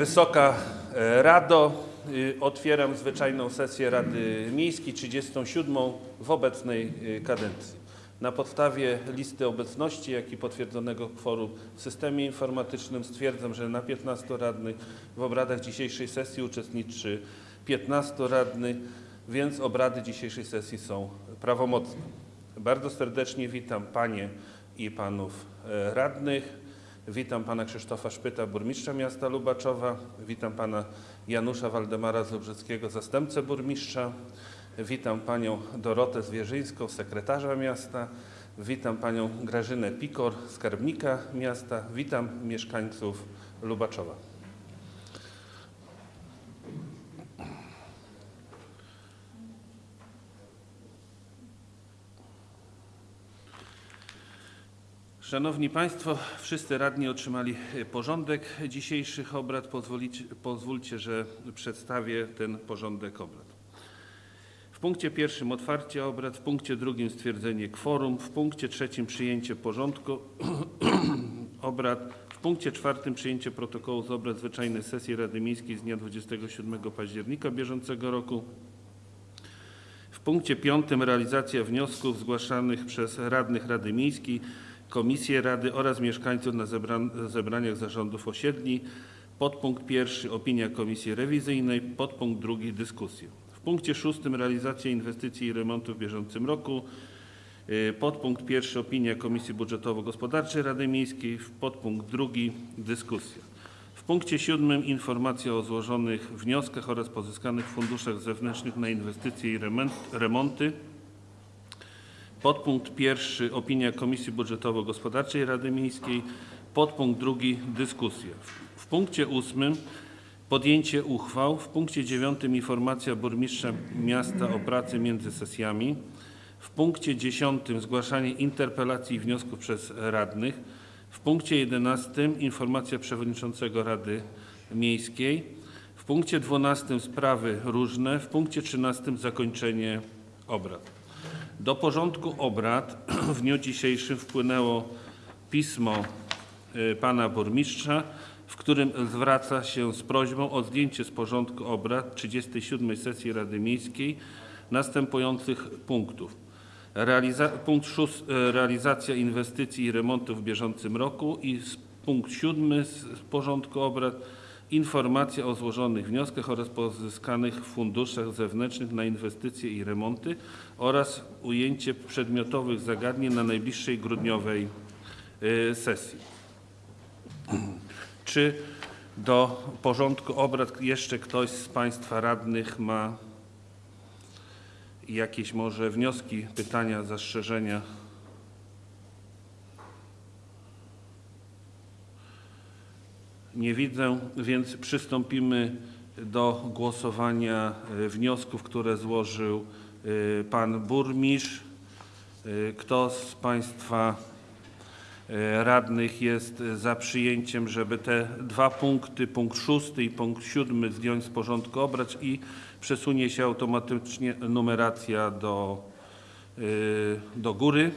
Wysoka e, Rado, y, otwieram zwyczajną sesję Rady Miejskiej 37 w obecnej y, kadencji. Na podstawie listy obecności, jak i potwierdzonego kworum w systemie informatycznym stwierdzam, że na 15 radnych w obradach dzisiejszej sesji uczestniczy 15 radnych, więc obrady dzisiejszej sesji są prawomocne. Bardzo serdecznie witam Panie i Panów e, radnych. Witam Pana Krzysztofa Szpyta, burmistrza miasta Lubaczowa. Witam Pana Janusza Waldemara Zubrzeckiego, zastępcę burmistrza. Witam Panią Dorotę Zwierzyńską, sekretarza miasta. Witam Panią Grażynę Pikor, skarbnika miasta. Witam mieszkańców Lubaczowa. Szanowni Państwo, wszyscy radni otrzymali e, porządek dzisiejszych obrad. Pozwolicie, pozwólcie, że przedstawię ten porządek obrad. W punkcie pierwszym otwarcie obrad, w punkcie drugim stwierdzenie kworum, w punkcie trzecim przyjęcie porządku obrad, w punkcie czwartym przyjęcie protokołu z obrad zwyczajnej sesji Rady Miejskiej z dnia 27 października bieżącego roku. W punkcie piątym realizacja wniosków zgłaszanych przez radnych Rady Miejskiej, Komisje Rady oraz mieszkańców na zebran- zebraniach zarządów osiedli. Podpunkt pierwszy opinia Komisji Rewizyjnej, podpunkt drugi dyskusje. W punkcie szóstym realizacja inwestycji i remontu w bieżącym roku. Y, Podpunkt pierwszy opinia Komisji Budżetowo-Gospodarczej Rady Miejskiej, podpunkt drugi dyskusja. W punkcie siódmym informacja o złożonych wnioskach oraz pozyskanych funduszach zewnętrznych na inwestycje i remonty. Podpunkt pierwszy opinia Komisji Budżetowo-Gospodarczej Rady Miejskiej. Podpunkt drugi dyskusja. W- punkcie ósmym podjęcie uchwał. W punkcie dziewiątym informacja burmistrza miasta o pracy między sesjami. W punkcie dziesiątym zgłaszanie interpelacji i wniosków przez radnych. W punkcie jedenastym informacja przewodniczącego Rady Miejskiej. W punkcie dwunastym sprawy różne. W punkcie trzynastym zakończenie obrad. Do porządku obrad w dniu dzisiejszym wpłynęło pismo y, pana burmistrza, w którym zwraca się z prośbą o zdjęcie z porządku obrad 37 sesji Rady Miejskiej następujących punktów. Realiza punkt szóst, y, realizacja inwestycji i remontów w bieżącym roku i punkt siódmy z z porządku obrad informacja o złożonych wnioskach oraz pozyskanych funduszach zewnętrznych na inwestycje i remonty oraz ujęcie przedmiotowych zagadnień na najbliższej grudniowej y, sesji. Czy do porządku obrad jeszcze ktoś z Państwa radnych ma jakieś może wnioski, pytania, zastrzeżenia? Nie widzę, więc przystąpimy do głosowania y, wniosków, które złożył y, pan burmistrz. Y, Kto z Państwa radnych jest za przyjęciem, żeby te dwa punkty, punkt szósty i punkt siódmy zdjąć z porządku obrad i przesunie się automatycznie numeracja do, do góry?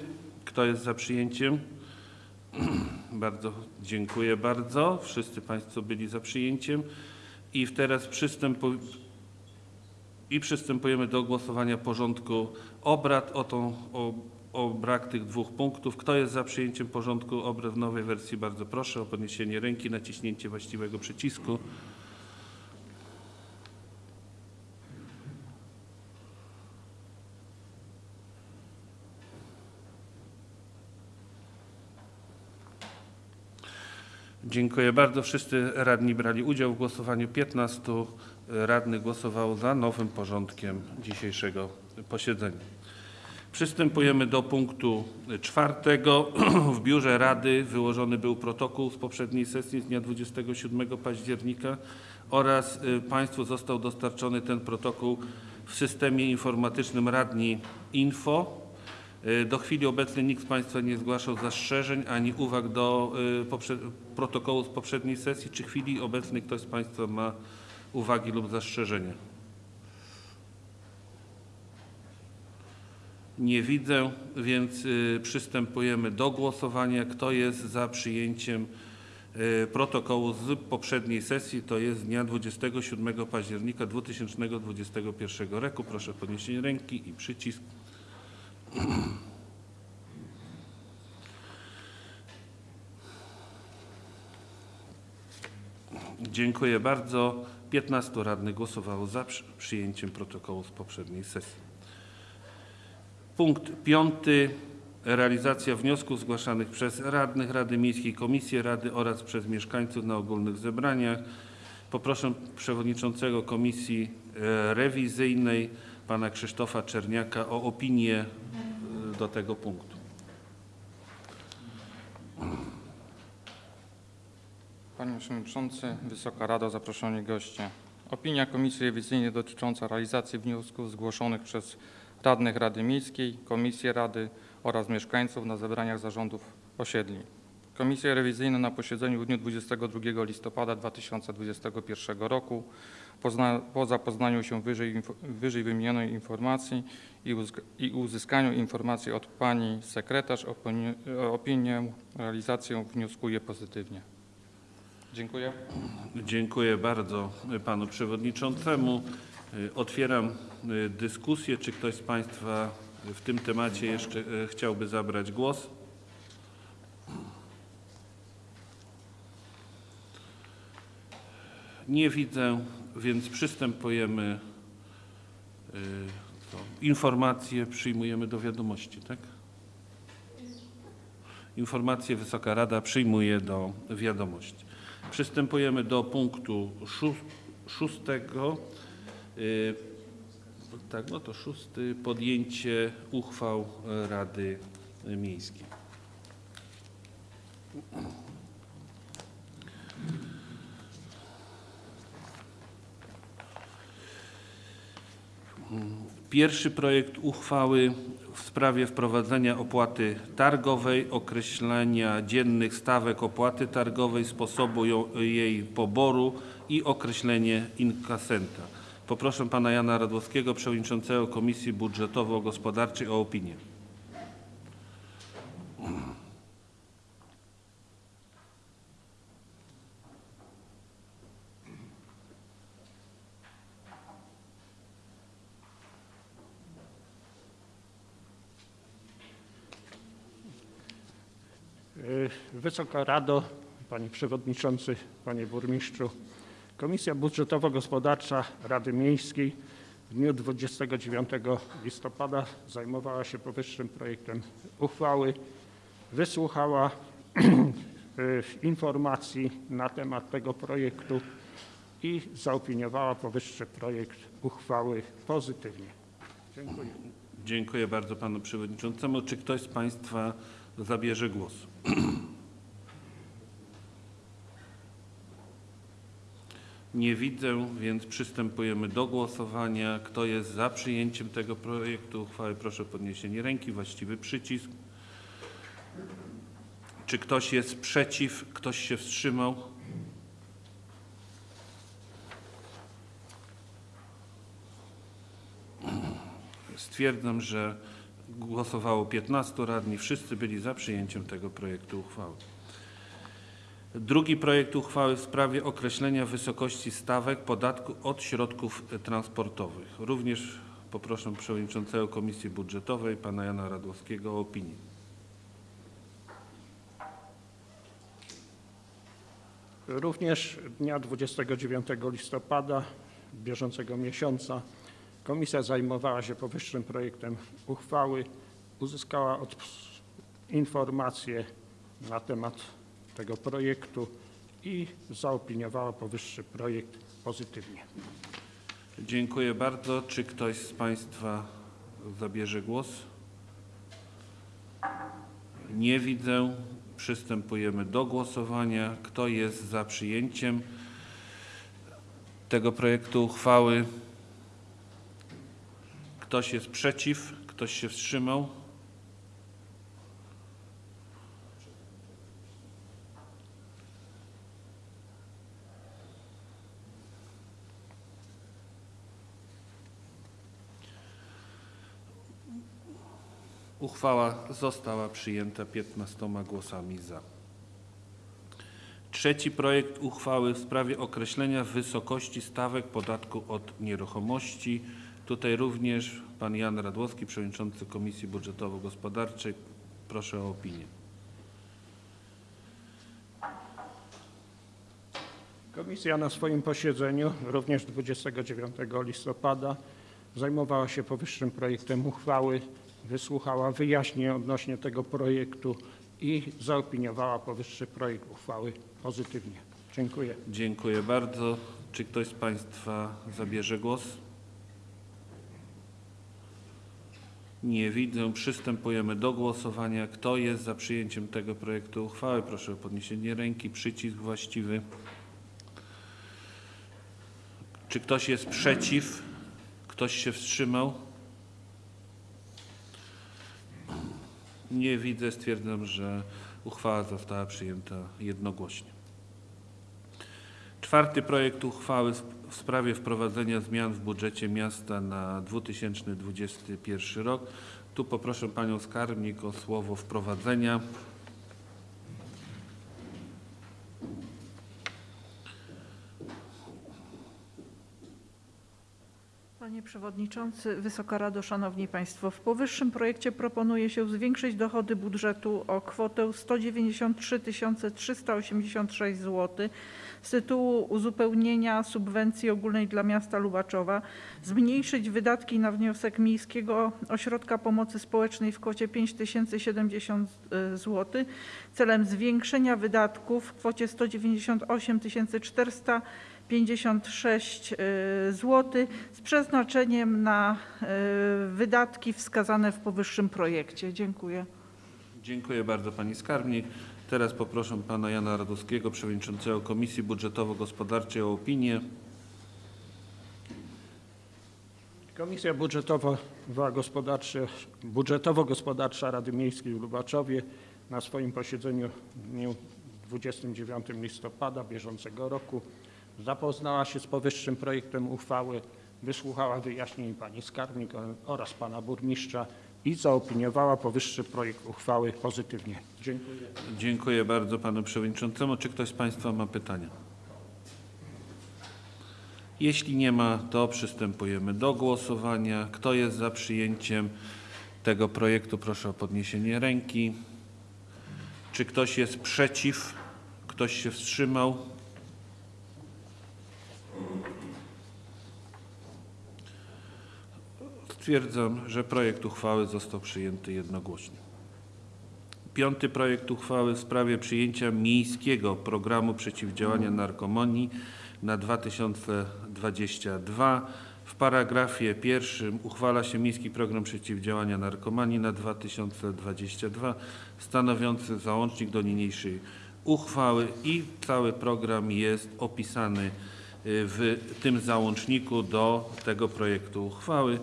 Kto jest za przyjęciem? Bardzo dziękuję bardzo. Wszyscy Państwo byli za przyjęciem. I teraz przystępu... I przystępujemy do głosowania porządku obrad o, tą, o, o brak tych dwóch punktów. Kto jest za przyjęciem porządku obrad w nowej wersji? Bardzo proszę o podniesienie ręki, naciśnięcie właściwego przycisku. Dziękuję bardzo. Wszyscy radni brali udział w głosowaniu. 15 radnych głosowało za nowym porządkiem dzisiejszego posiedzenia. Przystępujemy do punktu czwartego. W biurze Rady wyłożony był protokół z poprzedniej sesji z dnia 27 października oraz y, Państwu został dostarczony ten protokół w systemie informatycznym Radni Info. Y, Do chwili obecnej nikt z Państwa nie zgłaszał zastrzeżeń ani uwag do y, protokołu z poprzedniej sesji. Czy w chwili obecnej ktoś z Państwa ma uwagi lub zastrzeżenia? Nie widzę, więc y, przystępujemy do głosowania. Kto jest za przyjęciem protokołu z poprzedniej sesji, to jest dnia 27 października 2021 roku. Proszę o podniesienie ręki i przycisk. Dziękuję bardzo. 15 radnych głosowało za przy- przyjęciem protokołu z poprzedniej sesji. Punkt piąty. Realizacja wniosków zgłaszanych przez radnych Rady Miejskiej, Komisję Rady oraz przez mieszkańców na ogólnych zebraniach. Poproszę przewodniczącego Komisji e, Rewizyjnej, pana Krzysztofa Czerniaka o opinię e, do tego punktu. Panie Przewodniczący, Wysoka Rado, zaproszeni goście. Opinia Komisji Rewizyjnej dotycząca realizacji wniosków zgłoszonych przez radnych Rady Miejskiej, Komisję Rady oraz mieszkańców na zebraniach zarządów osiedli. Komisja Rewizyjna na posiedzeniu w dniu 22 listopada 2021 roku pozna, po zapoznaniu się wyżej, wyżej wymienionej informacji i, uzg- i uzyskaniu informacji od Pani Sekretarz opinię, opinię realizację wnioskuje pozytywnie. Dziękuję. Dziękuję bardzo panu przewodniczącemu. Y, Otwieram y, dyskusję. Czy ktoś z państwa w tym temacie jeszcze y, chciałby zabrać głos? Nie widzę, więc przystępujemy. y, co? Informacje przyjmujemy do wiadomości, tak? Informacje Wysoka Rada przyjmuje do wiadomości. Przystępujemy do punktu szó- szóstego. Y, Tak, no to szósty. Podjęcie uchwał Rady Miejskiej. Pierwszy projekt uchwały w sprawie wprowadzenia opłaty targowej, określenia dziennych stawek opłaty targowej, sposobu jej poboru i określenie inkasenta. Poproszę pana Jana Radłowskiego, przewodniczącego Komisji Budżetowo-Gospodarczej o opinię. Wysoka Rado, Panie Przewodniczący, Panie Burmistrzu. Komisja Budżetowo-Gospodarcza Rady Miejskiej w dniu 29 listopada zajmowała się powyższym projektem uchwały. Wysłuchała y, informacji na temat tego projektu i zaopiniowała powyższy projekt uchwały pozytywnie. Dziękuję. Dziękuję bardzo panu przewodniczącemu. Czy ktoś z państwa zabierze głos? Nie widzę, więc przystępujemy do głosowania. Kto jest za przyjęciem tego projektu uchwały, proszę o podniesienie ręki, właściwy przycisk. Czy ktoś jest przeciw? Ktoś się wstrzymał? Stwierdzam, że głosowało 15 radni. Wszyscy byli za przyjęciem tego projektu uchwały. Drugi projekt uchwały w sprawie określenia wysokości stawek podatku od środków transportowych. Również poproszę przewodniczącego Komisji Budżetowej, pana Jana Radłowskiego o opinię. Również dnia 29 listopada bieżącego miesiąca komisja zajmowała się powyższym projektem uchwały, uzyskała od informacje na temat tego projektu i zaopiniowała powyższy projekt pozytywnie. Dziękuję bardzo. Czy ktoś z państwa zabierze głos? Nie widzę. Przystępujemy do głosowania. Kto jest za przyjęciem tego projektu uchwały? Ktoś jest przeciw? Ktoś się wstrzymał? Uchwała została przyjęta 15 głosami za. Trzeci projekt uchwały w sprawie określenia wysokości stawek podatku od nieruchomości. Tutaj również pan Jan Radłowski, przewodniczący Komisji Budżetowo-Gospodarczej. Proszę o opinię. Komisja na swoim posiedzeniu również 29 listopada zajmowała się powyższym projektem uchwały, wysłuchała wyjaśnień odnośnie tego projektu i zaopiniowała powyższy projekt uchwały pozytywnie. Dziękuję. Dziękuję bardzo. Czy ktoś z Państwa zabierze głos? Nie widzę. Przystępujemy do głosowania. Kto jest za przyjęciem tego projektu uchwały? Proszę o podniesienie ręki. Przycisk właściwy. Czy ktoś jest przeciw? Ktoś się wstrzymał? Nie widzę. Stwierdzam, że uchwała została przyjęta jednogłośnie. Czwarty projekt uchwały w- w sprawie wprowadzenia zmian w budżecie miasta na 2021 rok. Tu poproszę panią skarbnik o słowo wprowadzenia. Panie Przewodniczący, Wysoka Rado, Szanowni Państwo. W powyższym projekcie proponuje się zwiększyć dochody budżetu o kwotę 193 386 zł z tytułu uzupełnienia subwencji ogólnej dla miasta Lubaczowa, zmniejszyć wydatki na wniosek Miejskiego Ośrodka Pomocy Społecznej w kwocie 5070 zł celem zwiększenia wydatków w kwocie 198 400 56 zł z przeznaczeniem na y, wydatki wskazane w powyższym projekcie. Dziękuję. Dziękuję bardzo pani skarbnik. Teraz poproszę pana Jana Radowskiego, przewodniczącego Komisji Budżetowo-Gospodarczej o opinię. Komisja budżetowo-gospodarcza Rady Miejskiej w Lubaczowie na swoim posiedzeniu w dniu 29 listopada bieżącego roku zapoznała się z powyższym projektem uchwały, wysłuchała wyjaśnień pani skarbnik oraz pana burmistrza i zaopiniowała powyższy projekt uchwały pozytywnie. Dziękuję. Dziękuję bardzo panu przewodniczącemu. Czy ktoś z państwa ma pytania? Jeśli nie ma, to przystępujemy do głosowania. Kto jest za przyjęciem tego projektu? Proszę o podniesienie ręki. Czy ktoś jest przeciw? Ktoś się wstrzymał? Stwierdzam, że projekt uchwały został przyjęty jednogłośnie. Piąty projekt uchwały w sprawie przyjęcia miejskiego programu przeciwdziałania narkomonii na 2022. W paragrafie pierwszym uchwala się miejski program przeciwdziałania narkomanii na 2022 stanowiący załącznik do niniejszej uchwały i cały program jest opisany y, w tym załączniku do tego projektu uchwały.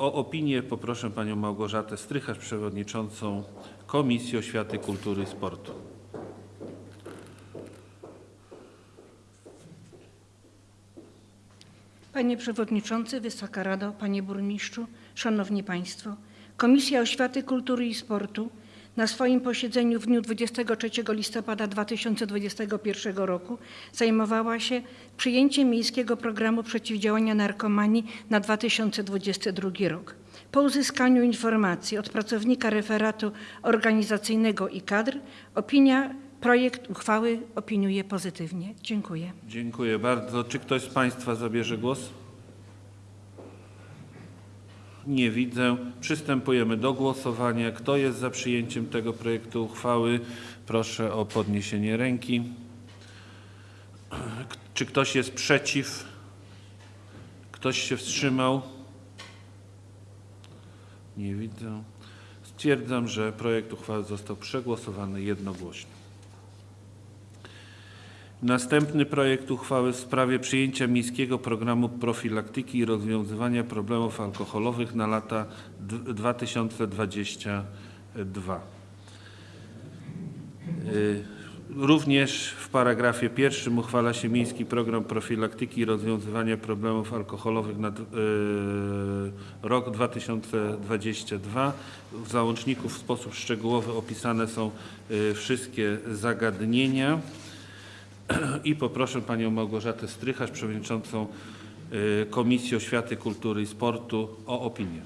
O opinię poproszę panią Małgorzatę Strycharz, przewodniczącą Komisji Oświaty, Kultury i Sportu. Panie Przewodniczący, Wysoka Rado, Panie Burmistrzu, Szanowni Państwo. Komisja Oświaty, Kultury i Sportu na swoim posiedzeniu w dniu 23 listopada 2021 roku zajmowała się przyjęciem Miejskiego Programu Przeciwdziałania Narkomanii na 2022 rok. Po uzyskaniu informacji od pracownika referatu organizacyjnego i kadr, opinia projekt uchwały opiniuje pozytywnie. Dziękuję. Dziękuję bardzo. Czy ktoś z państwa zabierze głos? Nie widzę. Przystępujemy do głosowania. Kto jest za przyjęciem tego projektu uchwały? Proszę o podniesienie ręki. Czy ktoś jest przeciw? Ktoś się wstrzymał? Nie widzę. Stwierdzam, że projekt uchwały został przegłosowany jednogłośnie. Następny projekt uchwały w sprawie przyjęcia miejskiego programu profilaktyki i rozwiązywania problemów alkoholowych na lata d- 2022. Y, Również w paragrafie pierwszym uchwala się miejski program profilaktyki i rozwiązywania problemów alkoholowych na y, rok 2022. W załączniku w sposób szczegółowy opisane są y, wszystkie zagadnienia. I poproszę panią Małgorzatę Strycharz, przewodniczącą y, Komisji Oświaty, Kultury i Sportu o opinię.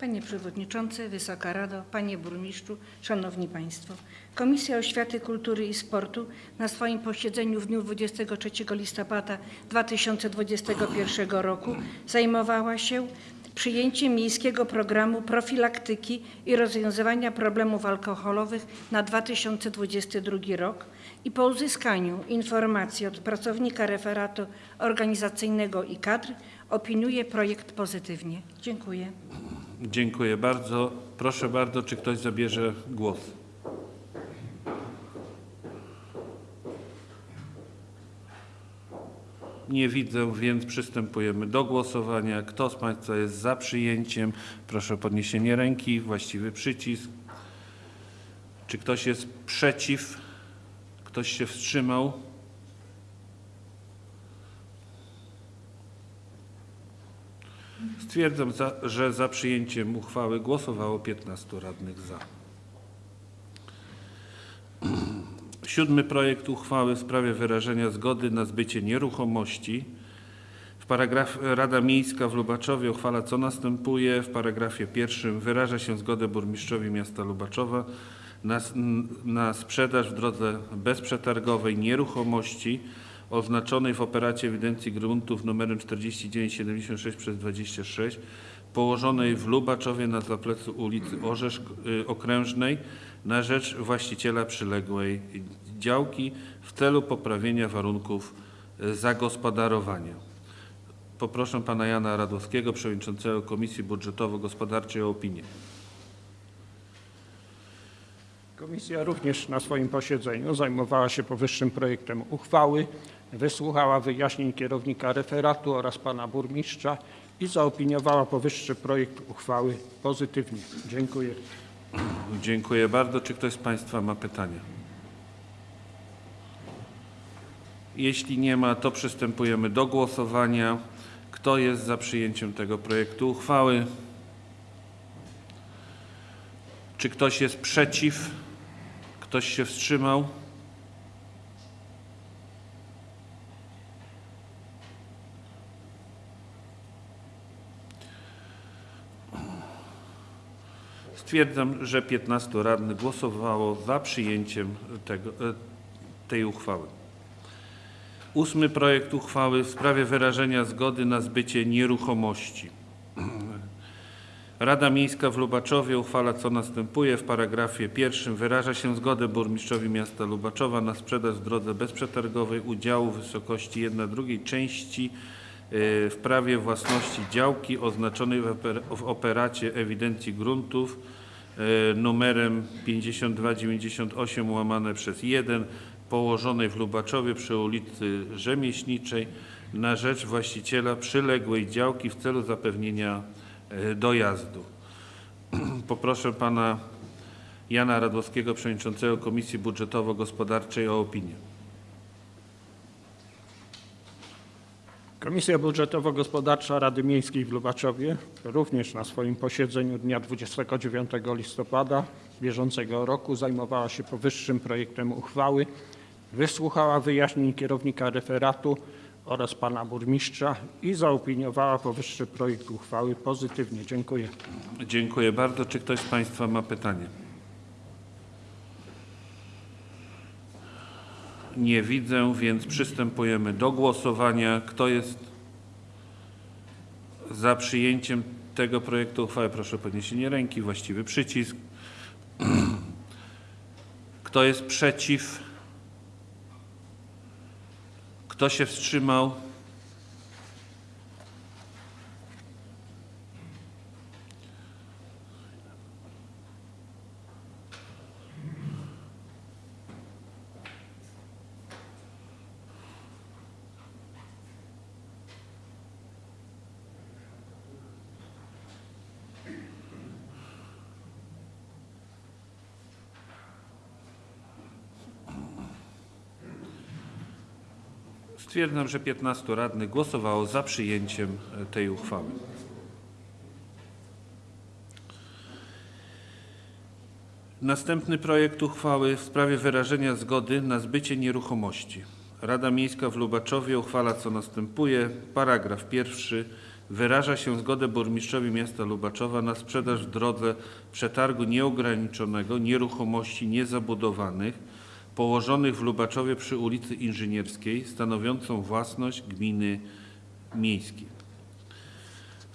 Panie Przewodniczący, Wysoka Rado, Panie Burmistrzu, Szanowni Państwo. Komisja Oświaty, Kultury i Sportu na swoim posiedzeniu w dniu 23 listopada 2021 roku zajmowała się przyjęciem miejskiego programu profilaktyki i rozwiązywania problemów alkoholowych na 2022 rok i po uzyskaniu informacji od pracownika referatu organizacyjnego i kadr opiniuje projekt pozytywnie. Dziękuję. Dziękuję bardzo. Proszę bardzo, czy ktoś zabierze głos? Nie widzę, więc przystępujemy do głosowania. Kto z Państwa jest za przyjęciem? Proszę o podniesienie ręki, właściwy przycisk. Czy ktoś jest przeciw? Ktoś się wstrzymał? Stwierdzam, za, że za przyjęciem uchwały głosowało 15 radnych za. Siódmy projekt uchwały w sprawie wyrażenia zgody na zbycie nieruchomości. W paragrafie Rada Miejska w Lubaczowie uchwala co następuje. W paragrafie pierwszym wyraża się zgodę burmistrzowi miasta Lubaczowa na, na sprzedaż w drodze bezprzetargowej nieruchomości oznaczonej w operacie ewidencji gruntów numerem 4976 przez 26 położonej w Lubaczowie na zaplecu ulicy Orzesz y, Okrężnej na rzecz właściciela przyległej działki w celu poprawienia warunków y, zagospodarowania. Poproszę pana Jana Radowskiego, przewodniczącego Komisji Budżetowo-Gospodarczej o opinię. Komisja również na swoim posiedzeniu zajmowała się powyższym projektem uchwały, wysłuchała wyjaśnień kierownika referatu oraz pana burmistrza i zaopiniowała powyższy projekt uchwały pozytywnie. Dziękuję. Dziękuję bardzo. Czy ktoś z Państwa ma pytania? Jeśli nie ma, to przystępujemy do głosowania. Kto jest za przyjęciem tego projektu uchwały? Czy ktoś jest przeciw? Ktoś się wstrzymał? Stwierdzam, że 15 radnych głosowało za przyjęciem tego, e, tej uchwały. Ósmy projekt uchwały w sprawie wyrażenia zgody na zbycie nieruchomości. Rada Miejska w Lubaczowie uchwala co następuje. W paragrafie pierwszym wyraża się zgodę burmistrzowi miasta Lubaczowa na sprzedaż w drodze bezprzetargowej udziału w wysokości 1 drugiej części e, w prawie własności działki oznaczonej w oper- w operacie ewidencji gruntów numerem 5298 łamane przez 1 położonej w Lubaczowie przy ulicy Rzemieślniczej na rzecz właściciela przyległej działki w celu zapewnienia e, dojazdu. Poproszę pana Jana Radłowskiego, przewodniczącego Komisji Budżetowo-Gospodarczej o opinię. Komisja Budżetowo-Gospodarcza Rady Miejskiej w Lubaczowie również na swoim posiedzeniu dnia 29 listopada bieżącego roku zajmowała się powyższym projektem uchwały, wysłuchała wyjaśnień kierownika referatu oraz pana burmistrza i zaopiniowała powyższy projekt uchwały pozytywnie. Dziękuję. Dziękuję bardzo. Czy ktoś z Państwa ma pytanie? Nie widzę, więc przystępujemy do głosowania. Kto jest za przyjęciem tego projektu uchwały? Proszę o podniesienie ręki, właściwy przycisk. Kto jest przeciw? Kto się wstrzymał? Stwierdzam, że 15 radnych głosowało za przyjęciem e, tej uchwały. Następny projekt uchwały w sprawie wyrażenia zgody na zbycie nieruchomości. Rada Miejska w Lubaczowie uchwala co następuje. Paragraf pierwszy. Wyraża się zgodę burmistrzowi miasta Lubaczowa na sprzedaż w drodze przetargu nieograniczonego nieruchomości niezabudowanych położonych w Lubaczowie przy ulicy Inżynierskiej stanowiącą własność gminy miejskiej.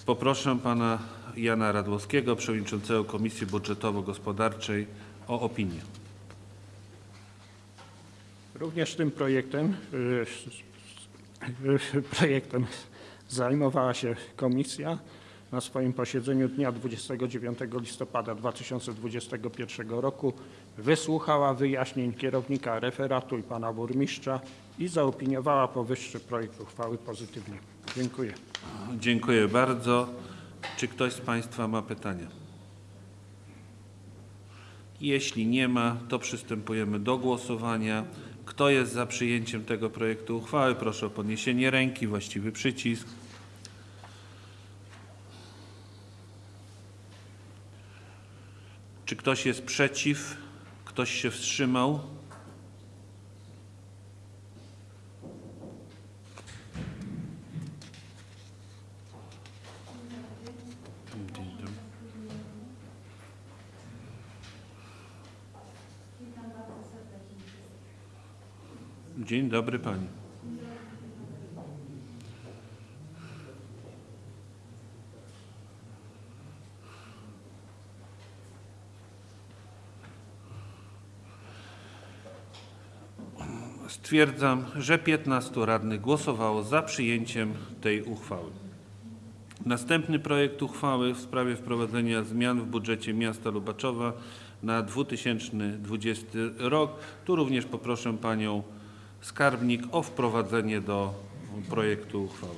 Poproszę pana Jana Radłowskiego, przewodniczącego Komisji Budżetowo-Gospodarczej o opinię. Również tym projektem, y, y, projektem zajmowała się komisja na swoim posiedzeniu dnia 29 listopada 2021 roku. Wysłuchała wyjaśnień kierownika referatu i pana burmistrza i zaopiniowała powyższy projekt uchwały pozytywnie. Dziękuję. Dziękuję bardzo. Czy ktoś z Państwa ma pytania? Jeśli nie ma, to przystępujemy do głosowania. Kto jest za przyjęciem tego projektu uchwały? Proszę o podniesienie ręki, właściwy przycisk. Czy ktoś jest przeciw? Ktoś się wstrzymał? Dzień dobry Pani. Stwierdzam, że 15 radnych głosowało za przyjęciem tej uchwały. Następny projekt uchwały w sprawie wprowadzenia zmian w budżecie miasta Lubaczowa na 2020 rok. Tu również poproszę panią skarbnik o wprowadzenie do projektu uchwały.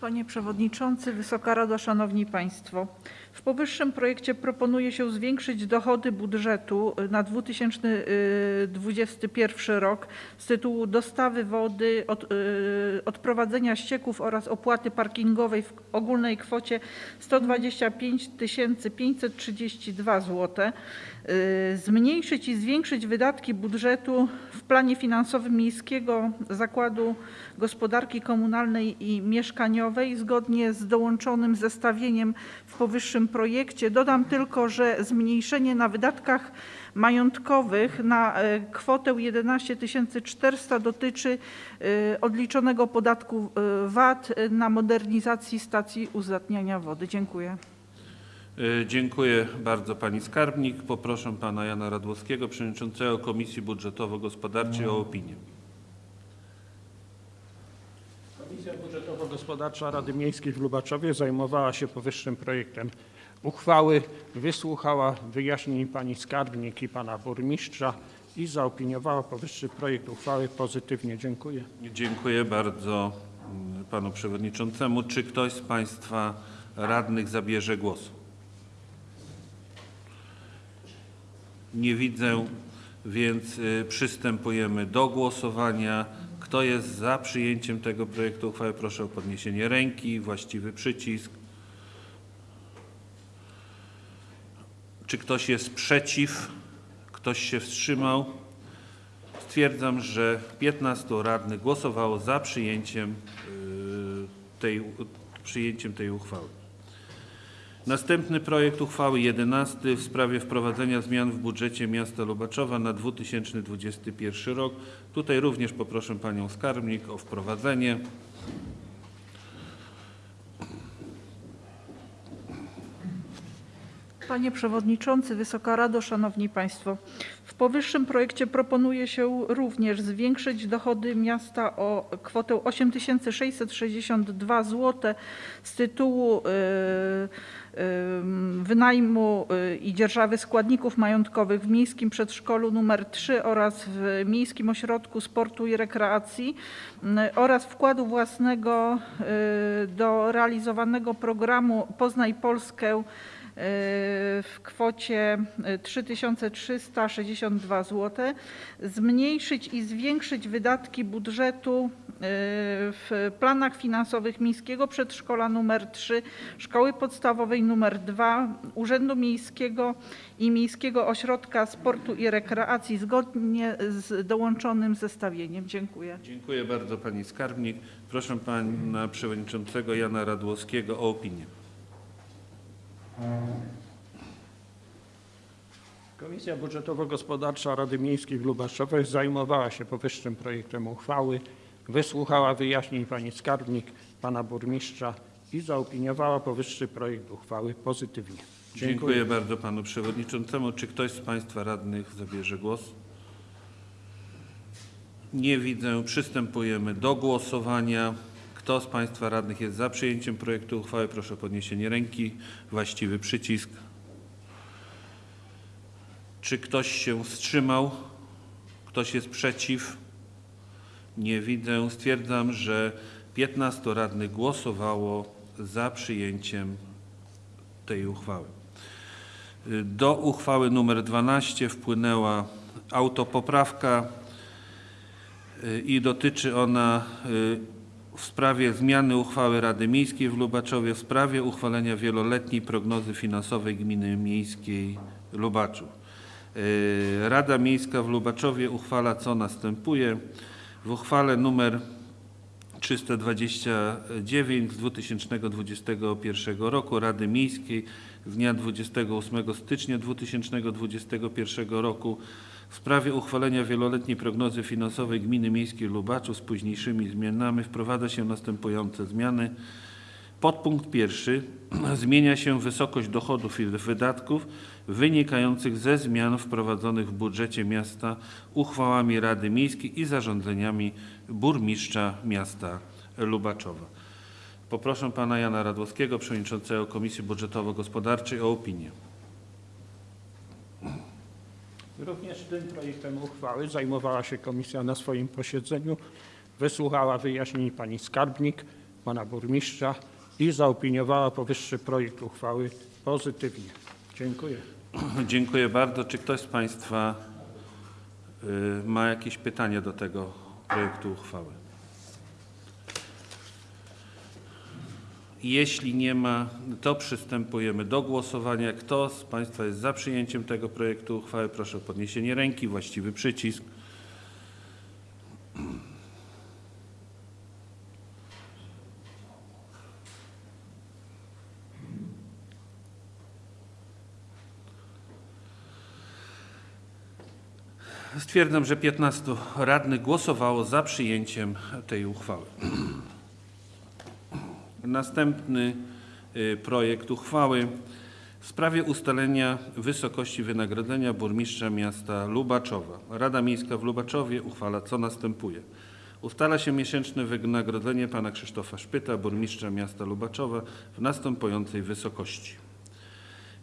Panie Przewodniczący, Wysoka Rado, Szanowni Państwo. W powyższym projekcie proponuje się zwiększyć dochody budżetu na 2021 rok z tytułu dostawy wody, od, y, odprowadzenia ścieków oraz opłaty parkingowej w ogólnej kwocie 125 532 zł. Y, Zmniejszyć i zwiększyć wydatki budżetu w planie finansowym Miejskiego Zakładu Gospodarki Komunalnej i Mieszkaniowej zgodnie z dołączonym zestawieniem powyższym projekcie. Dodam tylko, że zmniejszenie na wydatkach majątkowych na e, kwotę 11 400 dotyczy e, odliczonego podatku e, VAT na modernizacji stacji uzdatniania wody. Dziękuję. Dziękuję bardzo pani skarbnik. Poproszę pana Jana Radłowskiego, przewodniczącego Komisji Budżetowo-Gospodarczej o opinię. Budżetowo-Gospodarcza Rady Miejskiej w Lubaczowie zajmowała się powyższym projektem uchwały, wysłuchała wyjaśnień pani skarbnik i pana burmistrza i zaopiniowała powyższy projekt uchwały pozytywnie. Dziękuję. Dziękuję bardzo mm, panu przewodniczącemu. Czy ktoś z państwa radnych zabierze głos? Nie widzę, więc y, przystępujemy do głosowania. Kto jest za przyjęciem tego projektu uchwały? Proszę o podniesienie ręki, właściwy przycisk. Czy ktoś jest przeciw? Ktoś się wstrzymał? Stwierdzam, że 15 radnych głosowało za przyjęciem y, tej, przyjęciem tej uchwały. Następny projekt uchwały 11 w sprawie wprowadzenia zmian w budżecie miasta Lubaczowa na 2021 rok. Tutaj również poproszę panią skarbnik o wprowadzenie. Panie Przewodniczący, Wysoka Rado, Szanowni Państwo. W powyższym projekcie proponuje się również zwiększyć dochody miasta o kwotę 8662 zł z tytułu y, y, wynajmu y, i dzierżawy składników majątkowych w Miejskim Przedszkolu nr 3 oraz w Miejskim Ośrodku Sportu i Rekreacji y, oraz wkładu własnego y, do realizowanego programu Poznaj Polskę w kwocie 3362 zł, zmniejszyć i zwiększyć wydatki budżetu w planach finansowych Miejskiego Przedszkola nr 3, Szkoły Podstawowej nr 2, Urzędu Miejskiego i Miejskiego Ośrodka Sportu i Rekreacji zgodnie z dołączonym zestawieniem. Dziękuję. Dziękuję bardzo pani skarbnik. Proszę pana przewodniczącego Jana Radłowskiego o opinię. Komisja Budżetowo-Gospodarcza Rady Miejskiej w Lubaszowej zajmowała się powyższym projektem uchwały, wysłuchała wyjaśnień pani skarbnik, pana burmistrza i zaopiniowała powyższy projekt uchwały pozytywnie. Dziękuję bardzo panu przewodniczącemu. Czy ktoś z państwa radnych zabierze głos? Nie widzę. Przystępujemy do głosowania. Kto z państwa radnych jest za przyjęciem projektu uchwały? Proszę o podniesienie ręki. Właściwy przycisk. Czy ktoś się wstrzymał? Ktoś jest przeciw? Nie widzę. Stwierdzam, że 15 radnych głosowało za przyjęciem tej uchwały. Do uchwały nr 12 wpłynęła autopoprawka y, i dotyczy ona y, w sprawie zmiany uchwały Rady Miejskiej w Lubaczowie w sprawie uchwalenia wieloletniej prognozy finansowej Gminy Miejskiej Lubaczów. Y, Rada Miejska w Lubaczowie uchwala co następuje. W uchwale numer 329 z 2021 roku Rady Miejskiej z dnia 28 stycznia 2021 roku w sprawie uchwalenia wieloletniej prognozy finansowej Gminy Miejskiej Lubaczów z późniejszymi zmianami wprowadza się następujące zmiany. Podpunkt pierwszy zmienia się wysokość dochodów i wydatków wynikających ze zmian wprowadzonych w budżecie miasta uchwałami Rady Miejskiej i zarządzeniami burmistrza miasta Lubaczowa. Poproszę pana Jana Radłowskiego, przewodniczącego Komisji Budżetowo-Gospodarczej o opinię. Również tym projektem uchwały zajmowała się komisja na swoim posiedzeniu, wysłuchała wyjaśnień pani skarbnik, pana burmistrza i zaopiniowała powyższy projekt uchwały pozytywnie. Dziękuję. Dziękuję bardzo. Czy ktoś z państwa y, ma jakieś pytania do tego projektu uchwały? Jeśli nie ma, to przystępujemy do głosowania. Kto z Państwa jest za przyjęciem tego projektu uchwały? Proszę o podniesienie ręki, właściwy przycisk. Stwierdzam, że 15 radnych głosowało za przyjęciem tej uchwały. Następny y, projekt uchwały w sprawie ustalenia wysokości wynagrodzenia burmistrza miasta Lubaczowa. Rada Miejska w Lubaczowie uchwala co następuje. Ustala się miesięczne wynagrodzenie pana Krzysztofa Szpyta, burmistrza miasta Lubaczowa w następującej wysokości.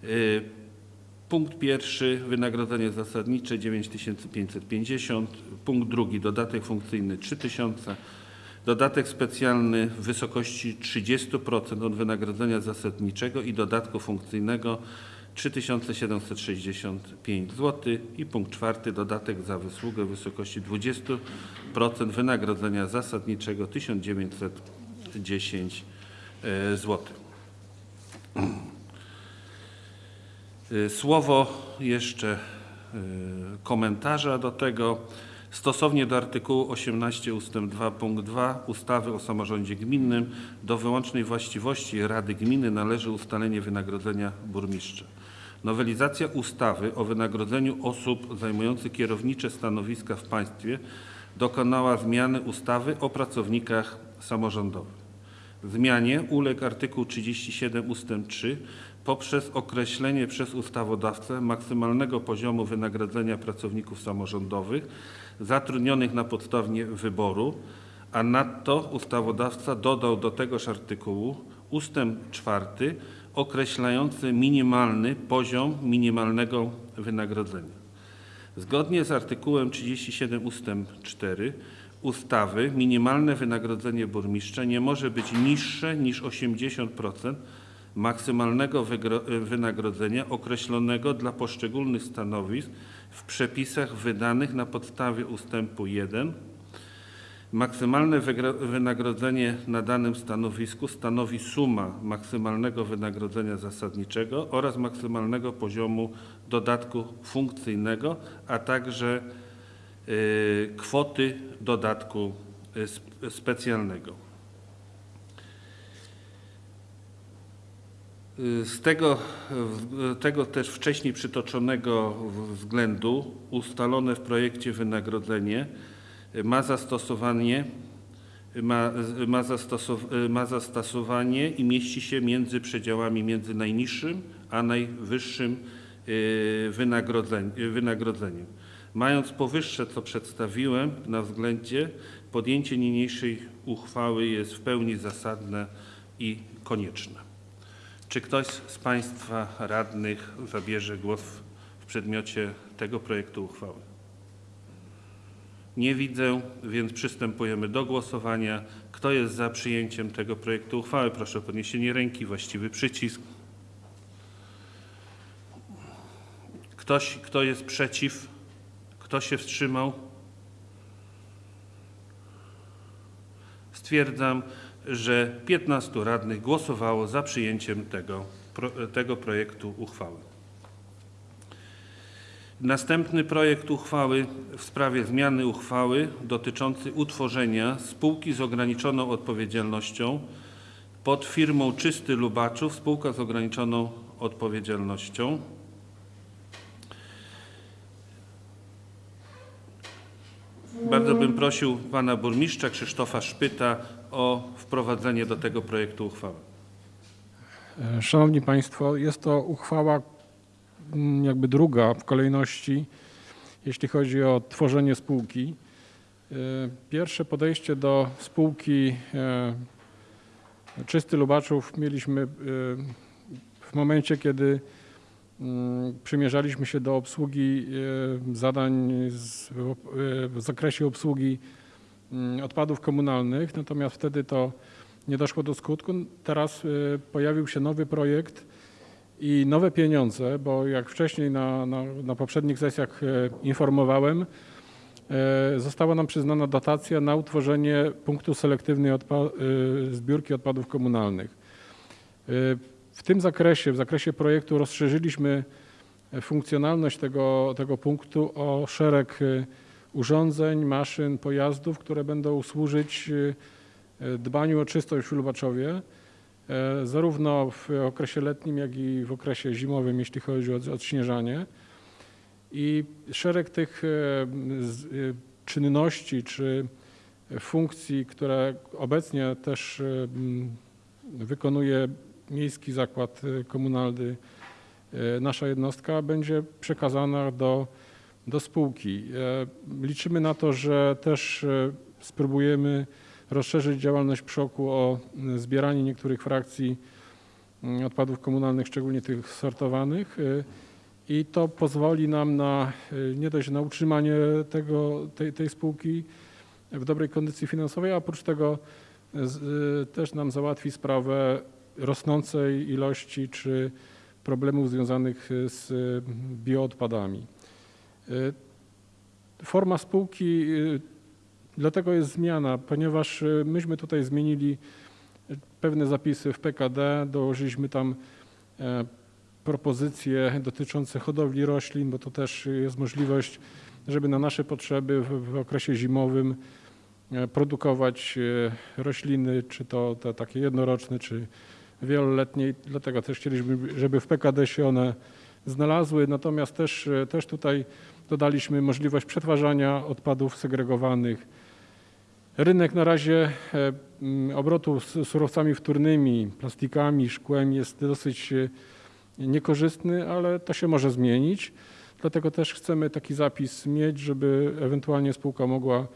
Y, Punkt pierwszy wynagrodzenie zasadnicze 9550. Punkt drugi dodatek funkcyjny 3000. Dodatek specjalny w wysokości 30% od wynagrodzenia zasadniczego i dodatku funkcyjnego 3765 zł. I punkt czwarty dodatek za wysługę w wysokości 20% wynagrodzenia zasadniczego 1910 zł. Y, Słowo jeszcze y, komentarza do tego. Stosownie do artykułu 18 ust. 2 punkt 2 ustawy o samorządzie gminnym do wyłącznej właściwości Rady Gminy należy ustalenie wynagrodzenia burmistrza. Nowelizacja ustawy o wynagrodzeniu osób zajmujących kierownicze stanowiska w państwie dokonała zmiany ustawy o pracownikach samorządowych. Zmianie uległ artykuł 37 ust. 3 poprzez określenie przez ustawodawcę maksymalnego poziomu wynagrodzenia pracowników samorządowych zatrudnionych na podstawie wyboru, a nadto ustawodawca dodał do tegoż artykułu ustęp 4 określający minimalny poziom minimalnego wynagrodzenia. Zgodnie z artykułem 37 ust. 4 ustawy minimalne wynagrodzenie burmistrza nie może być niższe niż 80% maksymalnego wynagrodzenia określonego dla poszczególnych stanowisk w przepisach wydanych na podstawie ustępu 1 Maksymalne wynagrodzenie na danym stanowisku stanowi suma maksymalnego wynagrodzenia zasadniczego oraz maksymalnego poziomu dodatku funkcyjnego, a także y, kwoty dodatku y, sp- specjalnego. Z tego, w- tego też wcześniej przytoczonego względu ustalone w projekcie wynagrodzenie y, ma zastosowanie, y, ma, ma, zastosow, y, ma zastosowanie i mieści się między przedziałami między najniższym a najwyższym y, wynagrodzeń, y, wynagrodzeniem. Mając powyższe, co przedstawiłem na względzie, podjęcie niniejszej uchwały jest w pełni zasadne i konieczne. Czy ktoś z Państwa radnych zabierze głos w przedmiocie tego projektu uchwały? Nie widzę, więc przystępujemy do głosowania. Kto jest za przyjęciem tego projektu uchwały? Proszę o podniesienie ręki, właściwy przycisk. Ktoś, kto jest przeciw? Kto się wstrzymał? Stwierdzam, że 15 radnych głosowało za przyjęciem tego, tego projektu uchwały. Następny projekt uchwały w sprawie zmiany uchwały dotyczący utworzenia spółki z ograniczoną odpowiedzialnością pod firmą Czysty Lubaczów, spółka z ograniczoną odpowiedzialnością. Bardzo bym prosił pana burmistrza Krzysztofa Szpyta o wprowadzenie do tego projektu uchwały. Szanowni Państwo, jest to uchwała mm, jakby druga w kolejności, jeśli chodzi o tworzenie spółki. E, Pierwsze podejście do spółki e, Czysty Lubaczów mieliśmy e, w momencie, kiedy mm, przymierzaliśmy się do obsługi zadań w zakresie obsługi odpadów komunalnych, natomiast wtedy to nie doszło do skutku. Teraz y, pojawił się nowy projekt i nowe pieniądze, bo jak wcześniej na, na, na poprzednich sesjach e, informowałem, e, została nam przyznana dotacja na utworzenie punktu selektywnej odpa- y, zbiórki odpadów komunalnych. Y, W tym zakresie, w zakresie projektu rozszerzyliśmy funkcjonalność tego, tego punktu o szereg y, urządzeń, maszyn, pojazdów, które będą służyć y, dbaniu o czystość w Lubaczowie, e, zarówno w okresie letnim, jak i w okresie zimowym, jeśli chodzi o odśnieżanie. I szereg tych e, e, czynności czy funkcji, które obecnie też e, m, wykonuje Miejski Zakład e, Komunalny, e, nasza jednostka, będzie przekazana do, do spółki. E, Liczymy na to, że też e, spróbujemy rozszerzyć działalność PSZOK-u o y, zbieranie niektórych frakcji y, odpadów komunalnych, szczególnie tych sortowanych. I to pozwoli nam na nie dość na utrzymanie tego, tej, tej spółki w dobrej kondycji finansowej, a oprócz tego z, też nam załatwi sprawę rosnącej ilości czy problemów związanych z bioodpadami. Y, Forma spółki y, Dlatego jest zmiana, ponieważ y, myśmy tutaj zmienili pewne zapisy w PKD, dołożyliśmy tam e, propozycje dotyczące hodowli roślin, bo to też jest możliwość, żeby na nasze potrzeby w, okresie zimowym e, produkować e, rośliny, czy to te takie jednoroczne, czy wieloletnie. Dlatego też chcieliśmy, żeby w PKD się one znalazły. Natomiast też, też tutaj dodaliśmy możliwość przetwarzania odpadów segregowanych. Rynek na razie e, mm, obrotu z surowcami wtórnymi, plastikami, szkłem jest dosyć e, niekorzystny, ale to się może zmienić. Dlatego też chcemy taki zapis mieć, żeby ewentualnie spółka mogła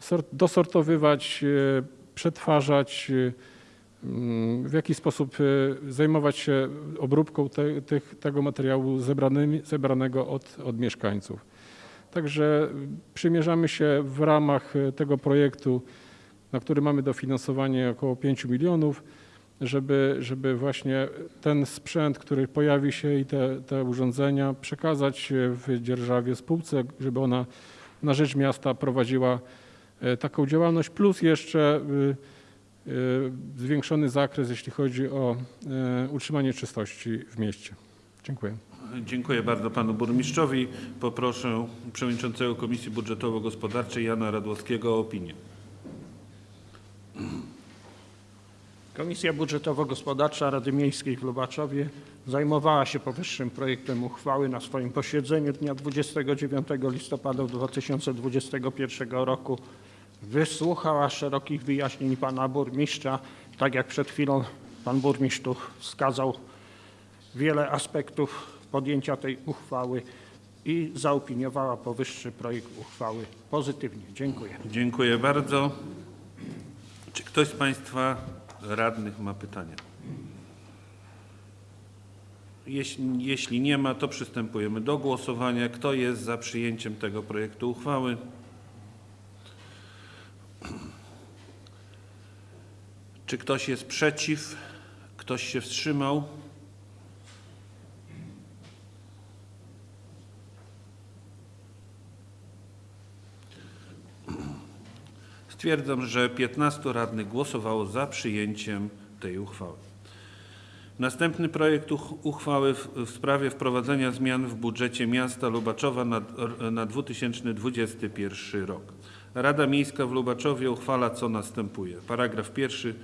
sort- dosortowywać, e, przetwarzać, w jaki sposób e, zajmować się obróbką te, tych, tego materiału zebranymi, zebranego od, od mieszkańców. Także przymierzamy się w ramach e, tego projektu, na który mamy dofinansowanie około 5 milionów, żeby, żeby właśnie ten sprzęt, który pojawi się i te, te urządzenia przekazać w dzierżawie spółce, żeby ona na rzecz miasta prowadziła e, taką działalność, plus jeszcze zwiększony zakres, jeśli chodzi o e, utrzymanie czystości w mieście. Dziękuję. Dziękuję bardzo panu burmistrzowi. Poproszę przewodniczącego Komisji Budżetowo-Gospodarczej Jana Radłowskiego o opinię. Komisja Budżetowo-Gospodarcza Rady Miejskiej w Lubaczowie zajmowała się powyższym projektem uchwały na swoim posiedzeniu dnia 29 listopada 2021 roku. Wysłuchała szerokich wyjaśnień pana burmistrza, tak jak przed chwilą pan burmistrz tu wskazał wiele aspektów podjęcia tej uchwały i zaopiniowała powyższy projekt uchwały pozytywnie. Dziękuję. Dziękuję bardzo. Czy ktoś z państwa radnych ma pytania? Jeśli, jeśli nie ma, to przystępujemy do głosowania. Kto jest za przyjęciem tego projektu uchwały? Czy ktoś jest przeciw? Ktoś się wstrzymał? Stwierdzam, że 15 radnych głosowało za przyjęciem tej uchwały. Następny projekt uch- uchwały w, sprawie wprowadzenia zmian w budżecie miasta Lubaczowa na 2021 rok. Rada Miejska w Lubaczowie uchwala co następuje. Paragraf pierwszy.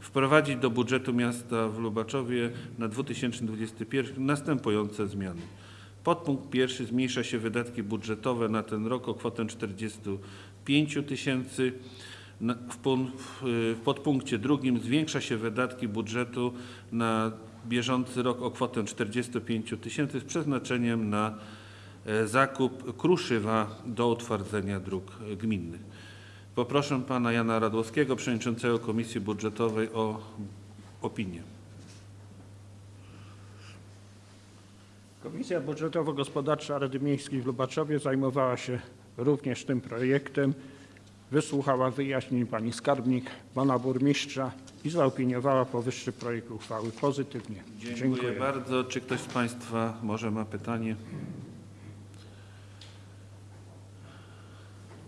Wprowadzić do budżetu miasta w Lubaczowie na 2021 następujące zmiany. Podpunkt pierwszy zmniejsza się wydatki budżetowe na ten rok o kwotę 45 tysięcy. W, pun- w, w podpunkcie drugim zwiększa się wydatki budżetu na bieżący rok o kwotę 45 tysięcy z przeznaczeniem na zakup kruszywa do utwardzenia dróg e, gminnych. Poproszę pana Jana Radłowskiego, przewodniczącego Komisji Budżetowej o opinię. Komisja Budżetowo-Gospodarcza Rady Miejskiej w Lubaczowie zajmowała się również tym projektem. Wysłuchała wyjaśnień pani skarbnik, pana burmistrza i zaopiniowała powyższy projekt uchwały pozytywnie. Dziękuję, bardzo. Czy ktoś z państwa może ma pytanie?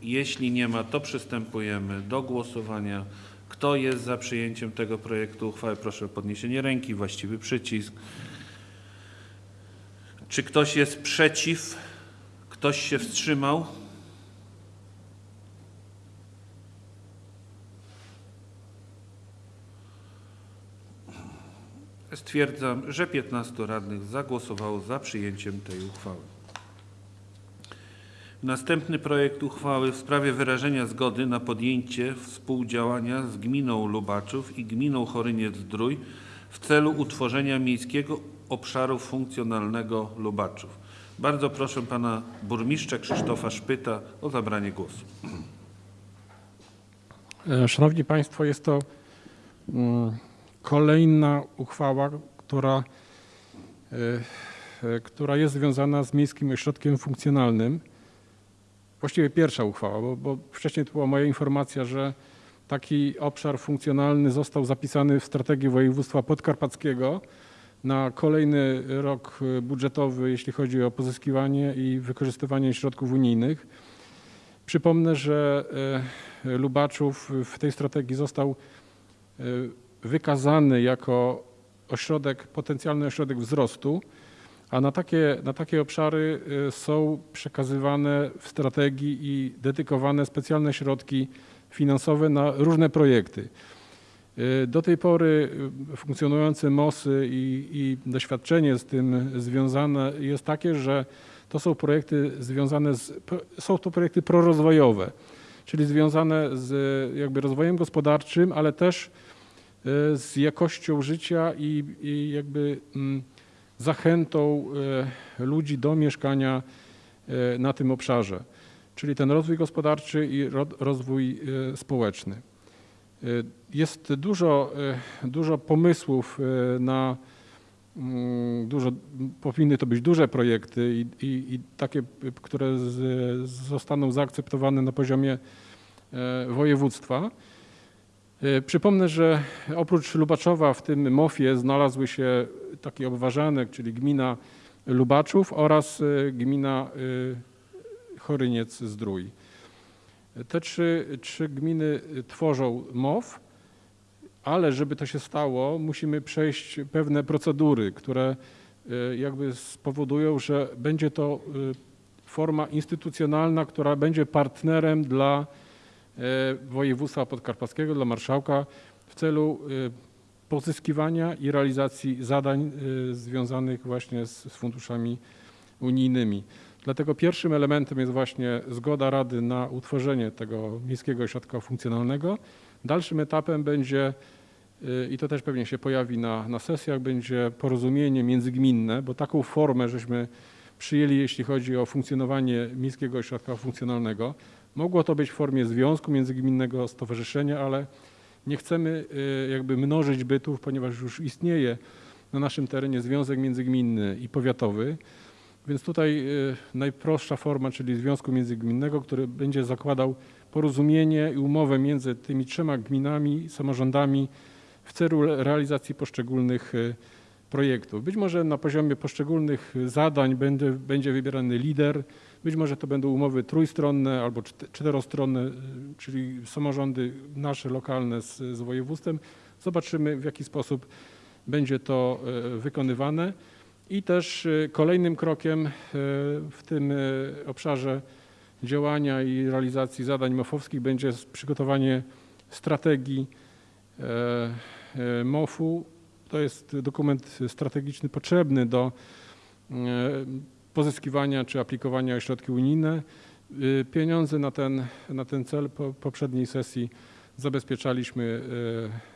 Jeśli nie ma, to przystępujemy do głosowania. Kto jest za przyjęciem tego projektu uchwały? Proszę o podniesienie ręki, właściwy przycisk. Czy ktoś jest przeciw? Ktoś się wstrzymał? Stwierdzam, że 15 radnych zagłosowało za przyjęciem tej uchwały. Następny projekt uchwały w sprawie wyrażenia zgody na podjęcie współdziałania z gminą Lubaczów i gminą Choryniec-Zdrój w celu utworzenia miejskiego obszaru funkcjonalnego Lubaczów. Bardzo proszę pana burmistrza Krzysztofa Szpyta o zabranie głosu. E, Szanowni Państwo, jest to mm, kolejna uchwała, która, e, e, która jest związana z Miejskim Ośrodkiem Funkcjonalnym. Właściwie pierwsza uchwała, bo, bo wcześniej to była moja informacja, że taki obszar funkcjonalny został zapisany w strategii województwa podkarpackiego na kolejny rok budżetowy, jeśli chodzi o pozyskiwanie i wykorzystywanie środków unijnych. Przypomnę, że e, Lubaczów w tej strategii został e, wykazany jako ośrodek, potencjalny ośrodek wzrostu, a na takie, na takie obszary e, są przekazywane w strategii i dedykowane specjalne środki finansowe na różne projekty. E, Do tej pory e, funkcjonujące MOSy i, i doświadczenie z tym związane jest takie, że to są projekty związane z, są to projekty prorozwojowe, czyli związane z jakby rozwojem gospodarczym, ale też z jakością życia i, i jakby mm, zachętą e, ludzi do mieszkania e, na tym obszarze, czyli ten rozwój gospodarczy i ro- rozwój e, społeczny. Jest dużo, dużo pomysłów na mm, dużo, powinny to być duże projekty i, i, i takie, które z, zostaną zaakceptowane na poziomie województwa. E, Przypomnę, że oprócz Lubaczowa w tym MOF-ie znalazły się taki obwarzanek, czyli gmina Lubaczów oraz e, gmina e, Choryniec-Zdrój. Te trzy, trzy gminy y, tworzą MOW, ale żeby to się stało, musimy przejść pewne procedury, które y, jakby spowodują, że będzie to y, forma instytucjonalna, która będzie partnerem dla y, województwa podkarpackiego, dla marszałka w celu y, pozyskiwania i realizacji zadań y, związanych właśnie z, z funduszami unijnymi. Dlatego pierwszym elementem jest właśnie zgoda Rady na utworzenie tego miejskiego ośrodka funkcjonalnego. Dalszym etapem będzie, i to też pewnie się pojawi na, na sesjach, będzie porozumienie międzygminne, bo taką formę żeśmy przyjęli, jeśli chodzi o funkcjonowanie miejskiego ośrodka funkcjonalnego. Mogło to być w formie związku międzygminnego, stowarzyszenia, ale nie chcemy y, jakby mnożyć bytów, ponieważ już istnieje na naszym terenie związek międzygminny i powiatowy. Więc tutaj y, najprostsza forma, czyli związku międzygminnego, który będzie zakładał porozumienie i umowę między tymi trzema gminami, samorządami w celu re- realizacji poszczególnych y, projektów. Być może na poziomie poszczególnych zadań będzie, będzie wybierany lider, być może to będą umowy trójstronne albo czte- czterostronne, y, czyli samorządy nasze lokalne z, z województwem. Zobaczymy w jaki sposób będzie to y, wykonywane. I też y, kolejnym krokiem w tym obszarze działania i realizacji zadań MOF-owskich będzie przygotowanie strategii e, e, MOF-u. To jest dokument strategiczny potrzebny do e, pozyskiwania czy aplikowania o środki unijne. Y, Pieniądze na ten, na ten cel po poprzedniej sesji zabezpieczaliśmy,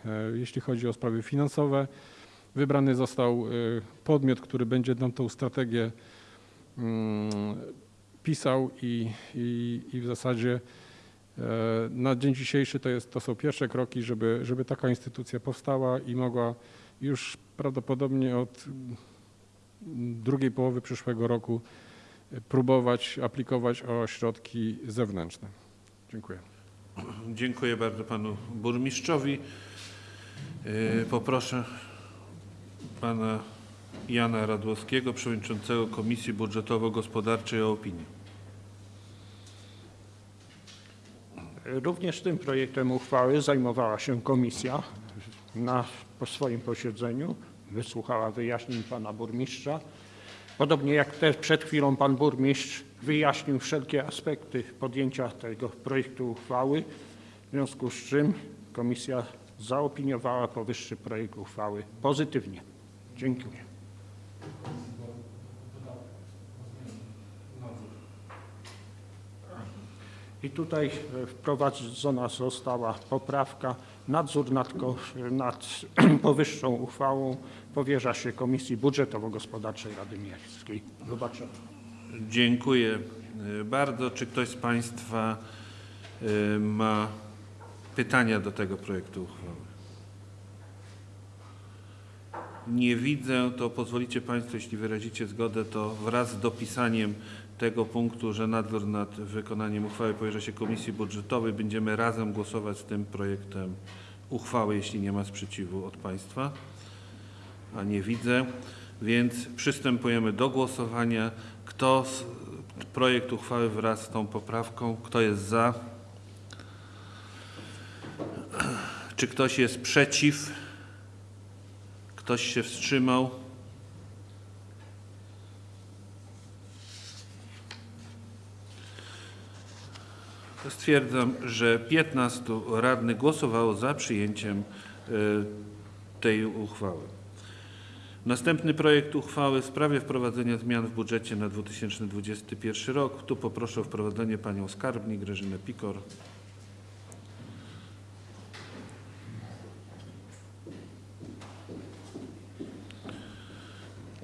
e, e, jeśli chodzi o sprawy finansowe. Wybrany został podmiot, który będzie nam tą strategię mm, pisał i, i, i w zasadzie e, na dzień dzisiejszy to, jest, to są pierwsze kroki, żeby, żeby taka instytucja powstała i mogła już prawdopodobnie od drugiej połowy przyszłego roku próbować aplikować o środki zewnętrzne. Dziękuję. Dziękuję bardzo panu burmistrzowi. Yy, Poproszę pana Jana Radłowskiego, przewodniczącego Komisji Budżetowo-Gospodarczej o opinię. Również tym projektem uchwały zajmowała się komisja na po swoim posiedzeniu. Wysłuchała wyjaśnień pana burmistrza. Podobnie jak też przed chwilą pan burmistrz wyjaśnił wszelkie aspekty podjęcia tego projektu uchwały, w związku z czym komisja zaopiniowała powyższy projekt uchwały pozytywnie. Dziękuję. I tutaj wprowadzona została poprawka. Nadzór nad, nad powyższą uchwałą powierza się Komisji Budżetowo-Gospodarczej Rady Miejskiej. Zobaczymy. Dziękuję y, bardzo. Czy ktoś z państwa y, ma pytania do tego projektu uchwały? Nie widzę, to pozwolicie Państwo, jeśli wyrazicie zgodę, to wraz z dopisaniem tego punktu, że nadzór nad wykonaniem uchwały powierza się Komisji Budżetowej, będziemy razem głosować z tym projektem uchwały, jeśli nie ma sprzeciwu od Państwa. A nie widzę, więc przystępujemy do głosowania. Kto z, projekt uchwały wraz z tą poprawką, kto jest za? Czy ktoś jest przeciw? Ktoś się wstrzymał? Stwierdzam, że 15 radnych głosowało za przyjęciem y, tej uchwały. Następny projekt uchwały w sprawie wprowadzenia zmian w budżecie na 2021 rok. Tu poproszę o wprowadzenie panią skarbnik Grażynę Pikor.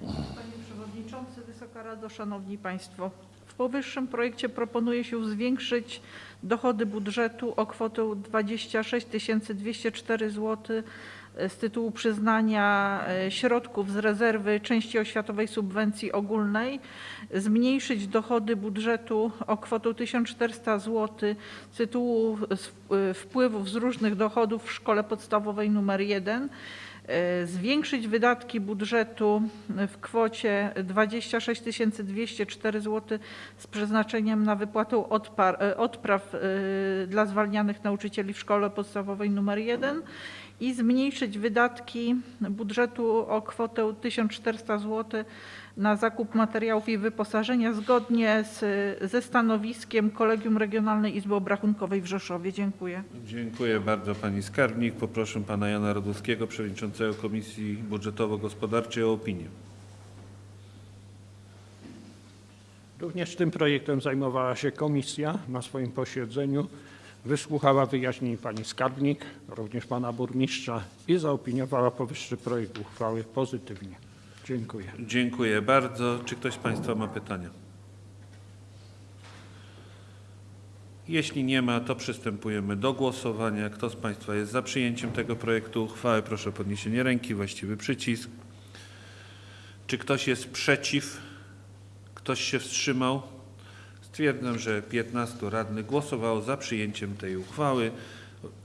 Panie Przewodniczący, Wysoka Rado, Szanowni Państwo. W powyższym projekcie proponuje się zwiększyć dochody budżetu o kwotę 26 204 zł z tytułu przyznania e, środków z rezerwy części oświatowej subwencji ogólnej, zmniejszyć dochody budżetu o kwotę 1400 zł z tytułu e, wpływów z różnych dochodów w szkole podstawowej nr 1 e, zwiększyć wydatki budżetu w kwocie 26 204 zł z przeznaczeniem na wypłatę e, odpraw e, dla zwalnianych nauczycieli w szkole podstawowej nr 1 i zmniejszyć wydatki budżetu o kwotę 1400 zł na zakup materiałów i wyposażenia zgodnie z, ze stanowiskiem Kolegium Regionalnej Izby Obrachunkowej w Rzeszowie. Dziękuję. Dziękuję bardzo pani skarbnik. Poproszę pana Jana Radowskiego, przewodniczącego Komisji Budżetowo-Gospodarczej o opinię. Również tym projektem zajmowała się komisja na swoim posiedzeniu. Wysłuchała wyjaśnień pani skarbnik, również pana burmistrza i zaopiniowała powyższy projekt uchwały pozytywnie. Dziękuję. Dziękuję bardzo. Czy ktoś z państwa ma pytania? Jeśli nie ma, to przystępujemy do głosowania. Kto z państwa jest za przyjęciem tego projektu uchwały, proszę o podniesienie ręki, właściwy przycisk. Czy ktoś jest przeciw? Ktoś się wstrzymał? Stwierdzam, że 15 radnych głosowało za przyjęciem tej uchwały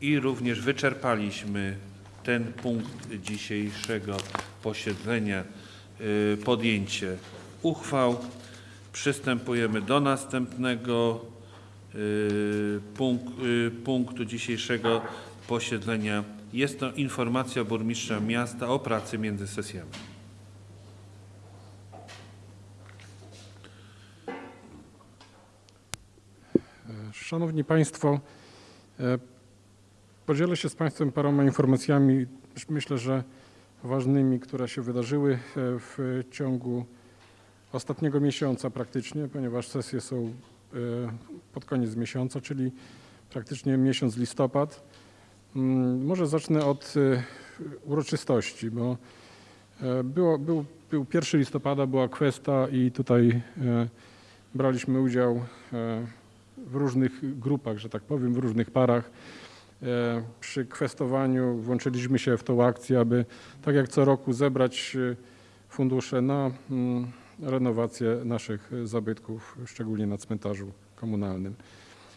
i również wyczerpaliśmy ten punkt dzisiejszego posiedzenia. Y, Podjęcie uchwał. Przystępujemy do następnego y, y, punktu dzisiejszego posiedzenia. Jest to informacja burmistrza miasta o pracy między sesjami. Szanowni Państwo, e, podzielę się z Państwem paroma informacjami, myślę, że ważnymi, które się wydarzyły e, w ciągu ostatniego miesiąca praktycznie, ponieważ sesje są e, pod koniec miesiąca, czyli praktycznie miesiąc listopad. Mm, Może zacznę od e, uroczystości, bo było, był, był 1 listopada, była kwesta i tutaj braliśmy udział w różnych grupach, że tak powiem, w różnych parach. E, Przy kwestowaniu włączyliśmy się w tą akcję, aby tak jak co roku zebrać e, fundusze na mm, renowację naszych e, zabytków, szczególnie na cmentarzu komunalnym.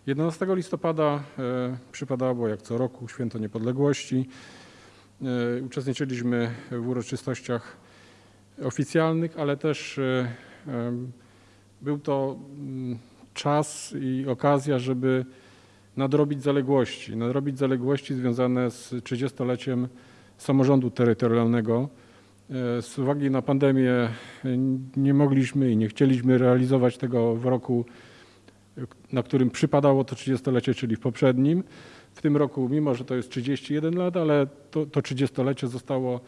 11 listopada przypadało jak co roku Święto Niepodległości. Uczestniczyliśmy w uroczystościach oficjalnych, ale też był to mm, czas i okazja, żeby nadrobić zaległości. Nadrobić zaległości związane z 30-leciem samorządu terytorialnego. E, Z uwagi na pandemię e, nie mogliśmy i nie chcieliśmy realizować tego w roku, na którym przypadało to 30-lecie, czyli w poprzednim. W tym roku, mimo że to jest 31 lat, ale to, to 30-lecie zostało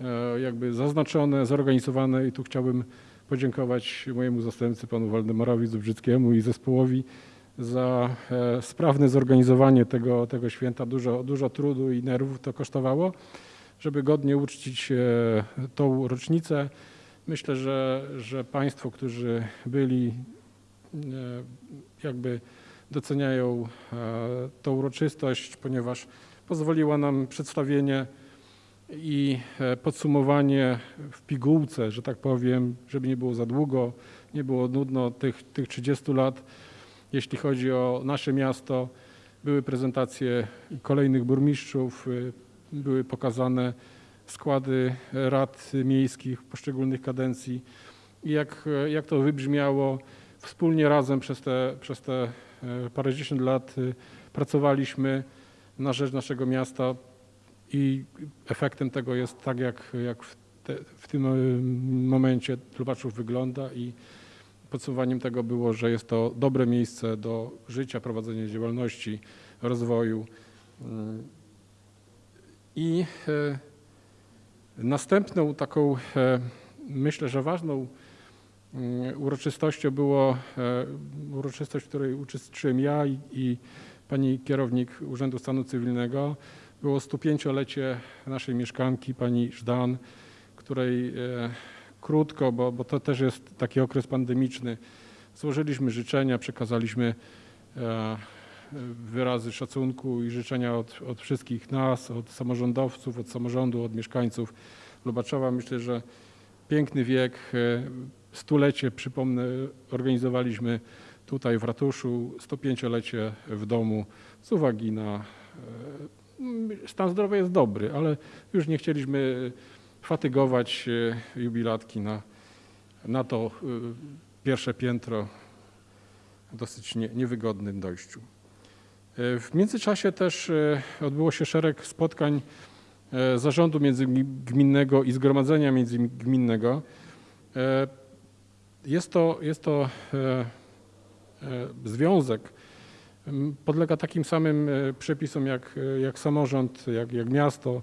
e, jakby zaznaczone, zorganizowane i tu chciałbym podziękować mojemu zastępcy, panu Waldemarowi Zubrzyckiemu i zespołowi za e, sprawne zorganizowanie tego, tego święta. Dużo, dużo trudu i nerwów to kosztowało, żeby godnie uczcić e, tą rocznicę. Myślę, że, że Państwo, którzy byli, e, jakby doceniają tą uroczystość, ponieważ pozwoliła nam przedstawienie i podsumowanie w pigułce, że tak powiem, żeby nie było za długo, nie było nudno tych, tych 30 lat. Jeśli chodzi o nasze miasto, były prezentacje kolejnych burmistrzów, y, były pokazane składy rad miejskich poszczególnych kadencji. I jak, jak to wybrzmiało, wspólnie razem przez te, przez te e, parędziesiąt lat y, pracowaliśmy na rzecz naszego miasta i efektem tego jest tak, jak, jak w, te, w tym y, momencie Lubaczów wygląda i podsumowaniem tego było, że jest to dobre miejsce do życia, prowadzenia działalności, rozwoju. Mm. I e, następną taką, e, myślę, że ważną mm, uroczystością było e, uroczystość, w której uczestniczyłem ja i, i pani kierownik Urzędu Stanu Cywilnego. Było 105-lecie naszej mieszkanki, pani Żdan, której krótko, bo, bo to też jest taki okres pandemiczny. Złożyliśmy życzenia, przekazaliśmy e, wyrazy szacunku i życzenia od, od wszystkich nas, od samorządowców, od samorządu, od mieszkańców Lubaczowa. Myślę, że piękny wiek, e, stulecie, przypomnę, organizowaliśmy tutaj w ratuszu, 105-lecie w domu z uwagi na e, stan zdrowia jest dobry, ale już nie chcieliśmy fatygować e, jubilatki na, na to e, pierwsze piętro dosyć nie, niewygodnym dojściu. E, W międzyczasie też odbyło się szereg spotkań zarządu międzygminnego i zgromadzenia międzygminnego. Jest to, jest to związek, podlega takim samym przepisom jak, jak samorząd, jak, jak miasto,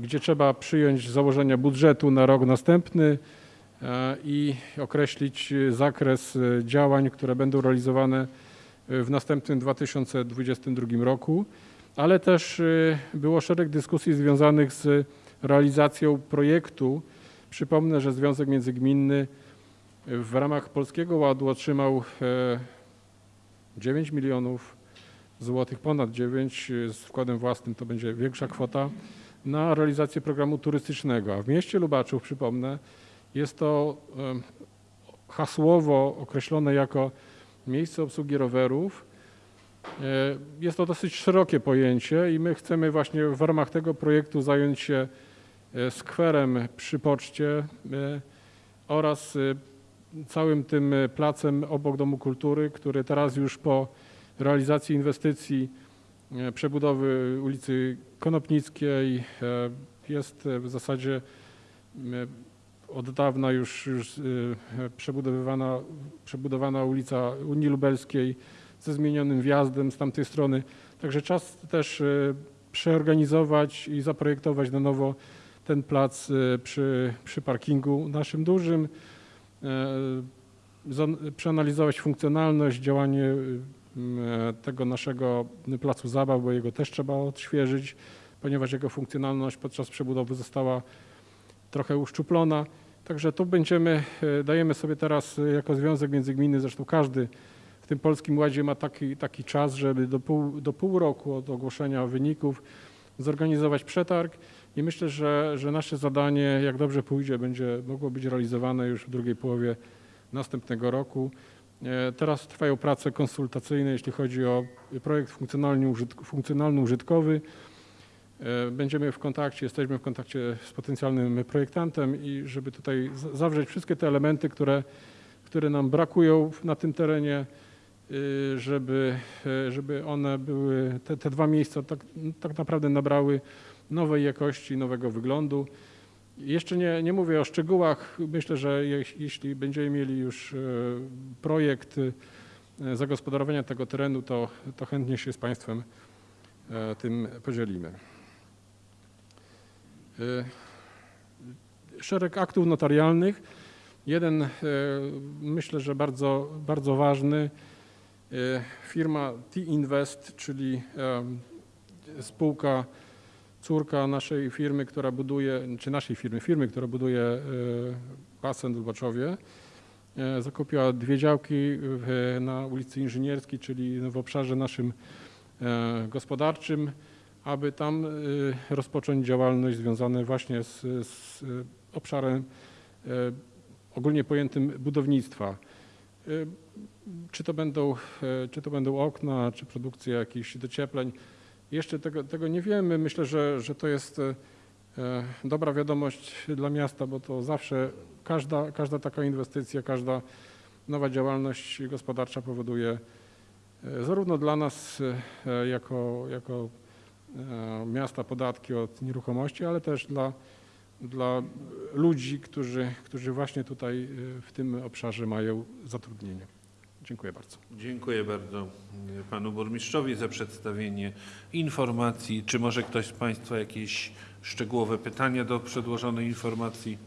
gdzie trzeba przyjąć założenia budżetu na rok następny e, i określić e, zakres e, działań, które będą realizowane e, w następnym 2022 roku, ale też e, było szereg dyskusji związanych z realizacją projektu. Przypomnę, że Związek Międzygminny w ramach Polskiego Ładu otrzymał e, 9 milionów złotych, ponad 9, e, z wkładem własnym to będzie większa kwota, na realizację programu turystycznego. A w mieście Lubaczów, przypomnę, jest to hasłowo określone jako miejsce obsługi rowerów. E, Jest to dosyć szerokie pojęcie i my chcemy właśnie w ramach tego projektu zająć się e, skwerem przy poczcie e, oraz całym tym placem obok Domu Kultury, który teraz już po realizacji inwestycji przebudowy ulicy Konopnickiej e, jest e, w zasadzie e, od dawna już, już e, przebudowywana, przebudowana ulica Unii Lubelskiej ze zmienionym wjazdem z tamtej strony. Także czas też e, przeorganizować i zaprojektować na nowo ten plac e, przy, przy parkingu naszym dużym, e, przeanalizować funkcjonalność, działanie e, tego naszego placu zabaw, bo jego też trzeba odświeżyć, ponieważ jego funkcjonalność podczas przebudowy została trochę uszczuplona. Także tu będziemy, e, dajemy sobie teraz e, jako Związek Międzygminny, zresztą każdy w tym Polskim Ładzie ma taki, taki czas, żeby do pół, do pół roku od ogłoszenia wyników zorganizować przetarg i myślę, że, że nasze zadanie, jak dobrze pójdzie, będzie mogło być realizowane już w drugiej połowie następnego roku. E, Teraz trwają prace konsultacyjne, jeśli chodzi o projekt funkcjonalno-użytkowy. E, Będziemy w kontakcie, jesteśmy w kontakcie z potencjalnym projektantem i żeby tutaj zawrzeć wszystkie te elementy, które, które nam brakują na tym terenie, y, żeby, e, żeby one były, te, te dwa miejsca tak, tak naprawdę nabrały nowej jakości, nowego wyglądu. Jeszcze nie, nie mówię o szczegółach. Myślę, że je, jeśli będziemy mieli już e, projekt e, zagospodarowania tego terenu, to, to chętnie się z Państwem e, tym podzielimy. Szereg aktów notarialnych. Jeden, myślę, że bardzo, bardzo ważny. Firma T-Invest, czyli spółka, córka naszej firmy, która buduje, czy naszej firmy, firmy, która buduje e, basen w Lubaczowie, e, zakupiła dwie działki na ulicy Inżynierskiej, czyli w obszarze naszym e, gospodarczym, aby tam rozpocząć działalność związaną właśnie z, z obszarem ogólnie pojętym budownictwa. Czy to będą, czy to będą okna, czy produkcja jakichś dociepleń. Jeszcze tego, tego nie wiemy. Myślę, że, że to jest e, dobra wiadomość dla miasta, bo to zawsze każda, każda taka inwestycja, każda nowa działalność gospodarcza powoduje e, zarówno dla nas e, jako, jako miasta podatki od nieruchomości, ale też dla, dla ludzi, którzy, którzy właśnie tutaj w tym obszarze mają zatrudnienie. Dziękuję bardzo. Dziękuję bardzo y, panu burmistrzowi za przedstawienie informacji. Czy może ktoś z państwa jakieś szczegółowe pytania do przedłożonej informacji?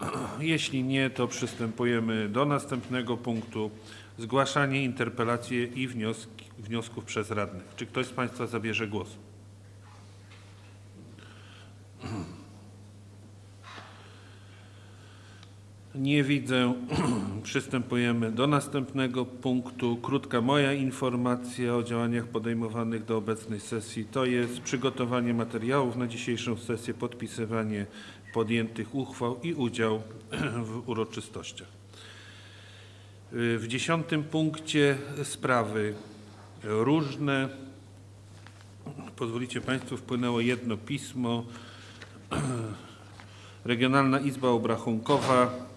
Jeśli nie, to przystępujemy do następnego punktu. Zgłaszanie interpelacji i wnioski, wniosków przez radnych. Czy ktoś z państwa zabierze głos? Nie widzę. Przystępujemy do następnego punktu. Krótka moja informacja o działaniach podejmowanych do obecnej sesji. To jest przygotowanie materiałów na dzisiejszą sesję, podpisywanie podjętych uchwał i udział w uroczystościach. W dziesiątym punkcie sprawy różne. pozwolicie Państwo, wpłynęło jedno pismo. Regionalna Izba Obrachunkowa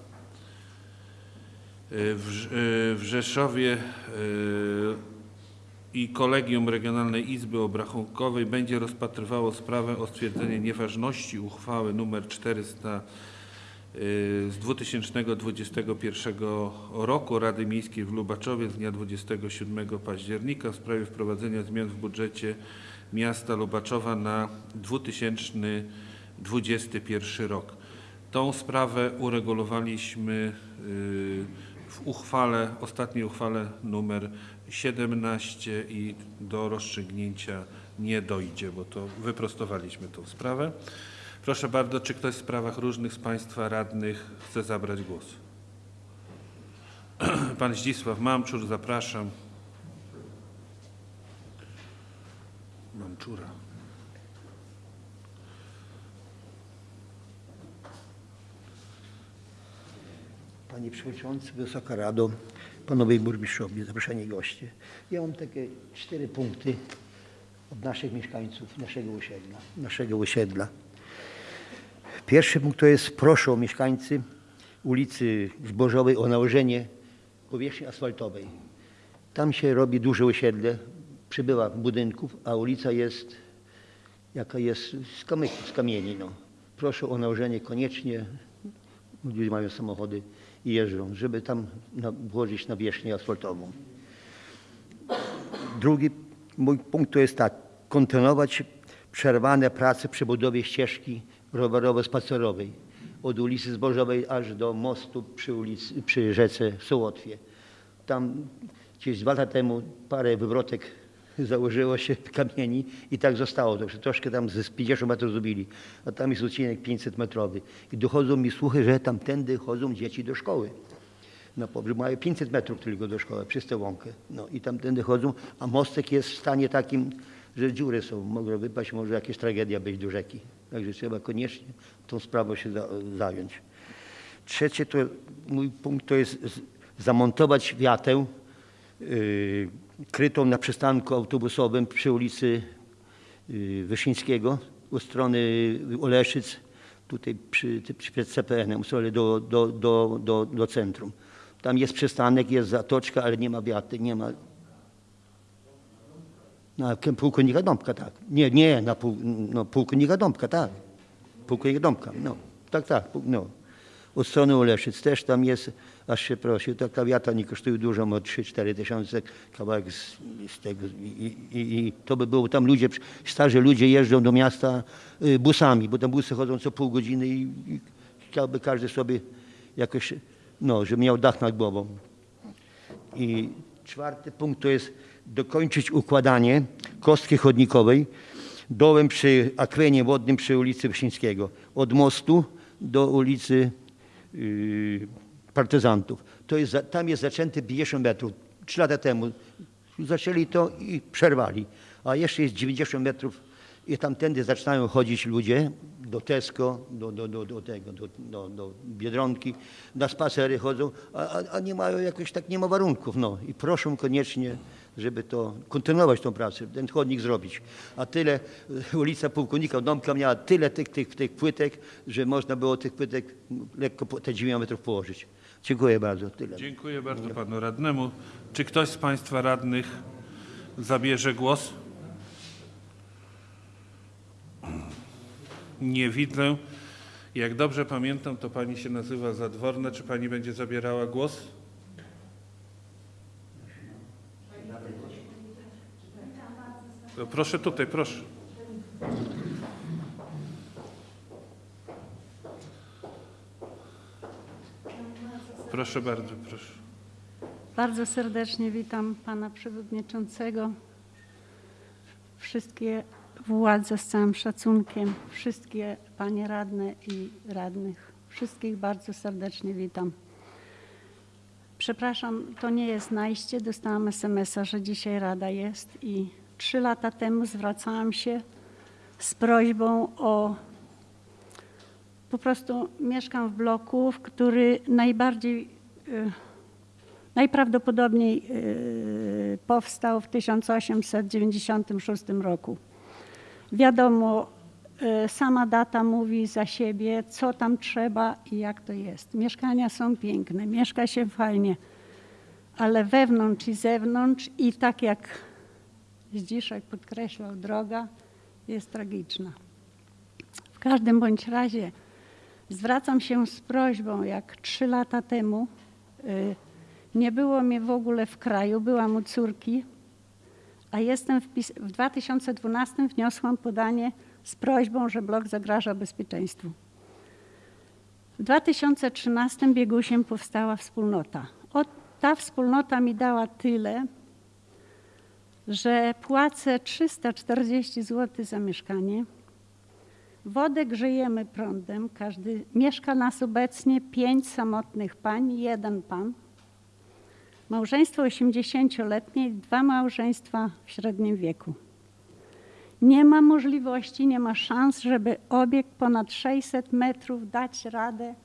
w, Rz- y, w Rzeszowie y, i Kolegium Regionalnej Izby Obrachunkowej będzie rozpatrywało sprawę o stwierdzenie nieważności uchwały nr 400 y, z 2021 roku Rady Miejskiej w Lubaczowie z dnia 27 października w sprawie wprowadzenia zmian w budżecie miasta Lubaczowa na 2021 rok. Tą sprawę uregulowaliśmy y, w uchwale, ostatniej uchwale numer 17 i do rozstrzygnięcia nie dojdzie, bo to wyprostowaliśmy tą sprawę. Proszę bardzo, czy ktoś w sprawach różnych z Państwa radnych chce zabrać głos? Pan Zdzisław Mamczur, zapraszam. Mamczura. Panie Przewodniczący, Wysoka Rado, Panowie Burmistrzowie, zaproszeni goście. Ja mam takie cztery punkty od naszych mieszkańców, naszego osiedla. Naszego osiedla. Pierwszy punkt to jest proszę o mieszkańcy ulicy Zbożowej o nałożenie powierzchni asfaltowej. Tam się robi duże osiedle, przybywa budynków, a ulica jest jaka jest z, z kamieni. No. Proszę o nałożenie koniecznie, ludzie mają samochody i jeżdżą, żeby tam włożyć nawierzchnię asfaltową. Drugi mój punkt to jest tak, kontynuować przerwane prace przy budowie ścieżki rowerowo-spacerowej od ulicy Zbożowej aż do mostu przy, ulicy, przy rzece Sołotwie. Tam gdzieś dwa lata temu parę wywrotek założyło się kamieni i tak zostało. Także troszkę tam ze 50 metrów zrobili, a tam jest odcinek 500 metrowy. I dochodzą mi słuchy, że tamtędy chodzą dzieci do szkoły. No, mają 500 metrów tylko do szkoły, przez tę łąkę. No i tamtędy chodzą, a mostek jest w stanie takim, że dziury są, mogą wypaść, może jakaś tragedia być do rzeki. Także trzeba koniecznie tą sprawą się za, zająć. Trzecie to, mój punkt to jest zamontować wiatę yy, krytą na przystanku autobusowym przy ulicy yy, Wyszyńskiego u strony Oleszyc, tutaj przy, przed CPN-em, do, do, do, do, do centrum. Tam jest przystanek, jest zatoczka, ale nie ma wiaty, nie ma... Na pułkownika Dąbka, tak. Nie, nie, na pół, no, pułkownika Dąbka, tak. Pułkownika Dąbka, no. Tak, tak, no. Od strony Oleszyc też tam jest, aż się prosił, taka wiata nie kosztuje dużo, ma 3-4 tysiące, kawałek z, z tego. I, i, I to by było, tam ludzie, starzy ludzie jeżdżą do miasta y, busami, bo tam busy chodzą co pół godziny i, i chciałby każdy sobie jakoś, no, żeby miał dach nad głową. I czwarty punkt to jest dokończyć układanie kostki chodnikowej dołem przy akwenie wodnym przy ulicy Wyszyńskiego. Od mostu do ulicy yy, Partyzantów. To jest, tam jest zaczęty 50 metrów. Trzy lata temu zaczęli to i przerwali. A jeszcze jest 90 metrów i tamtędy zaczynają chodzić ludzie do Tesco, do, do, do, do tego, do, do, do Biedronki, na spacery chodzą, a, a, nie mają jakoś tak, nie ma warunków. No. I proszę koniecznie, żeby to, kontynuować tą pracę, ten chodnik zrobić. A tyle, e, ulica Pułkownika Domka miała tyle tych, tych, tych płytek, że można było tych płytek lekko te 9 metrów położyć. Dziękuję bardzo, tyle. Dziękuję bardzo panu radnemu. Czy ktoś z państwa radnych zabierze głos? Nie widzę. Jak dobrze pamiętam, to pani się nazywa Zadworna. Czy pani będzie zabierała głos? To proszę tutaj, proszę. Proszę bardzo, proszę. Bardzo serdecznie witam pana przewodniczącego, wszystkie władze z całym szacunkiem, wszystkie panie radne i radnych. Wszystkich bardzo serdecznie witam. Przepraszam, to nie jest najście. Dostałam SMS-a, że dzisiaj rada jest i trzy lata temu zwracałam się z prośbą o po prostu mieszkam w bloku, w który najbardziej y, Najprawdopodobniej y, powstał w 1896 roku. Wiadomo, e, sama data mówi za siebie, co tam trzeba i jak to jest. Mieszkania są piękne, mieszka się fajnie, ale wewnątrz i zewnątrz i tak jak Zdziszek podkreślał, droga jest tragiczna. W każdym bądź razie zwracam się z prośbą, jak trzy lata temu y, nie było mnie w ogóle w kraju, byłam u córki, a jestem wpis- w 2012 wniosłam podanie z prośbą, że blok zagraża bezpieczeństwu. W 2013 biegusiem powstała wspólnota. O, ta wspólnota mi dała tyle, że płacę 340 zł za mieszkanie. Wodę grzejemy prądem. Każdy, mieszka nas obecnie pięć samotnych pań, jeden pan. Małżeństwo 80-letnie i dwa małżeństwa w średnim wieku. Nie ma możliwości, nie ma szans, żeby obiekt ponad 600 metrów dać radę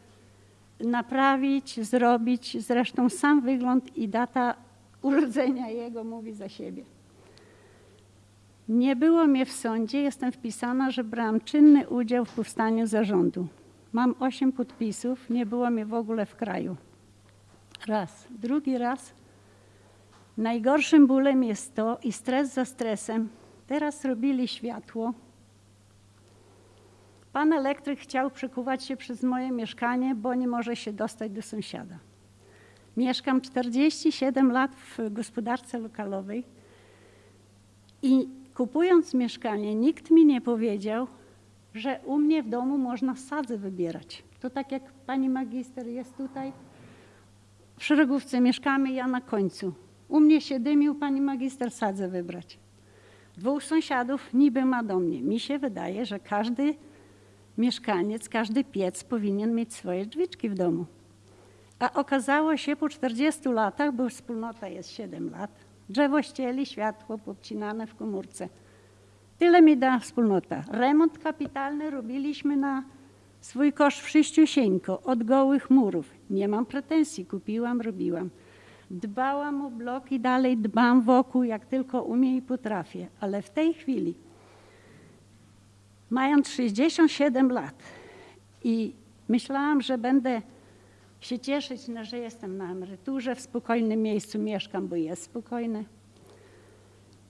naprawić, zrobić. Zresztą sam wygląd i data urodzenia jego mówi za siebie. Nie było mnie w sądzie, jestem wpisana, że brałam czynny udział w powstaniu zarządu. Mam osiem podpisów, nie było mnie w ogóle w kraju. Raz. Drugi raz. Najgorszym bólem jest to i stres za stresem. Teraz robili światło. Pan elektryk chciał przekuwać się przez moje mieszkanie, bo nie może się dostać do sąsiada. Mieszkam 47 lat w gospodarce lokalowej i kupując mieszkanie, nikt mi nie powiedział, że u mnie w domu można sadzę wybierać. To tak jak pani magister jest tutaj, w szeregówce mieszkamy, ja na końcu. U mnie się dymił, pani magister sadzę wybrać. Dwóch sąsiadów niby ma do mnie. Mi się wydaje, że każdy mieszkaniec, każdy piec powinien mieć swoje drzwiczki w domu. A okazało się po 40 latach, bo wspólnota jest 7 lat, drzewo ścieli, światło podcinane w komórce. Tyle mi da wspólnota. Remont kapitalny robiliśmy na swój koszt wszyściusieńko, od gołych murów. Nie mam pretensji, kupiłam, robiłam. Dbałam o blok i dalej dbam wokół, jak tylko umiem i potrafię. Ale w tej chwili, mając 67 lat i myślałam, że będę się cieszyć, no, że jestem na emeryturze, w spokojnym miejscu mieszkam, bo jest spokojne.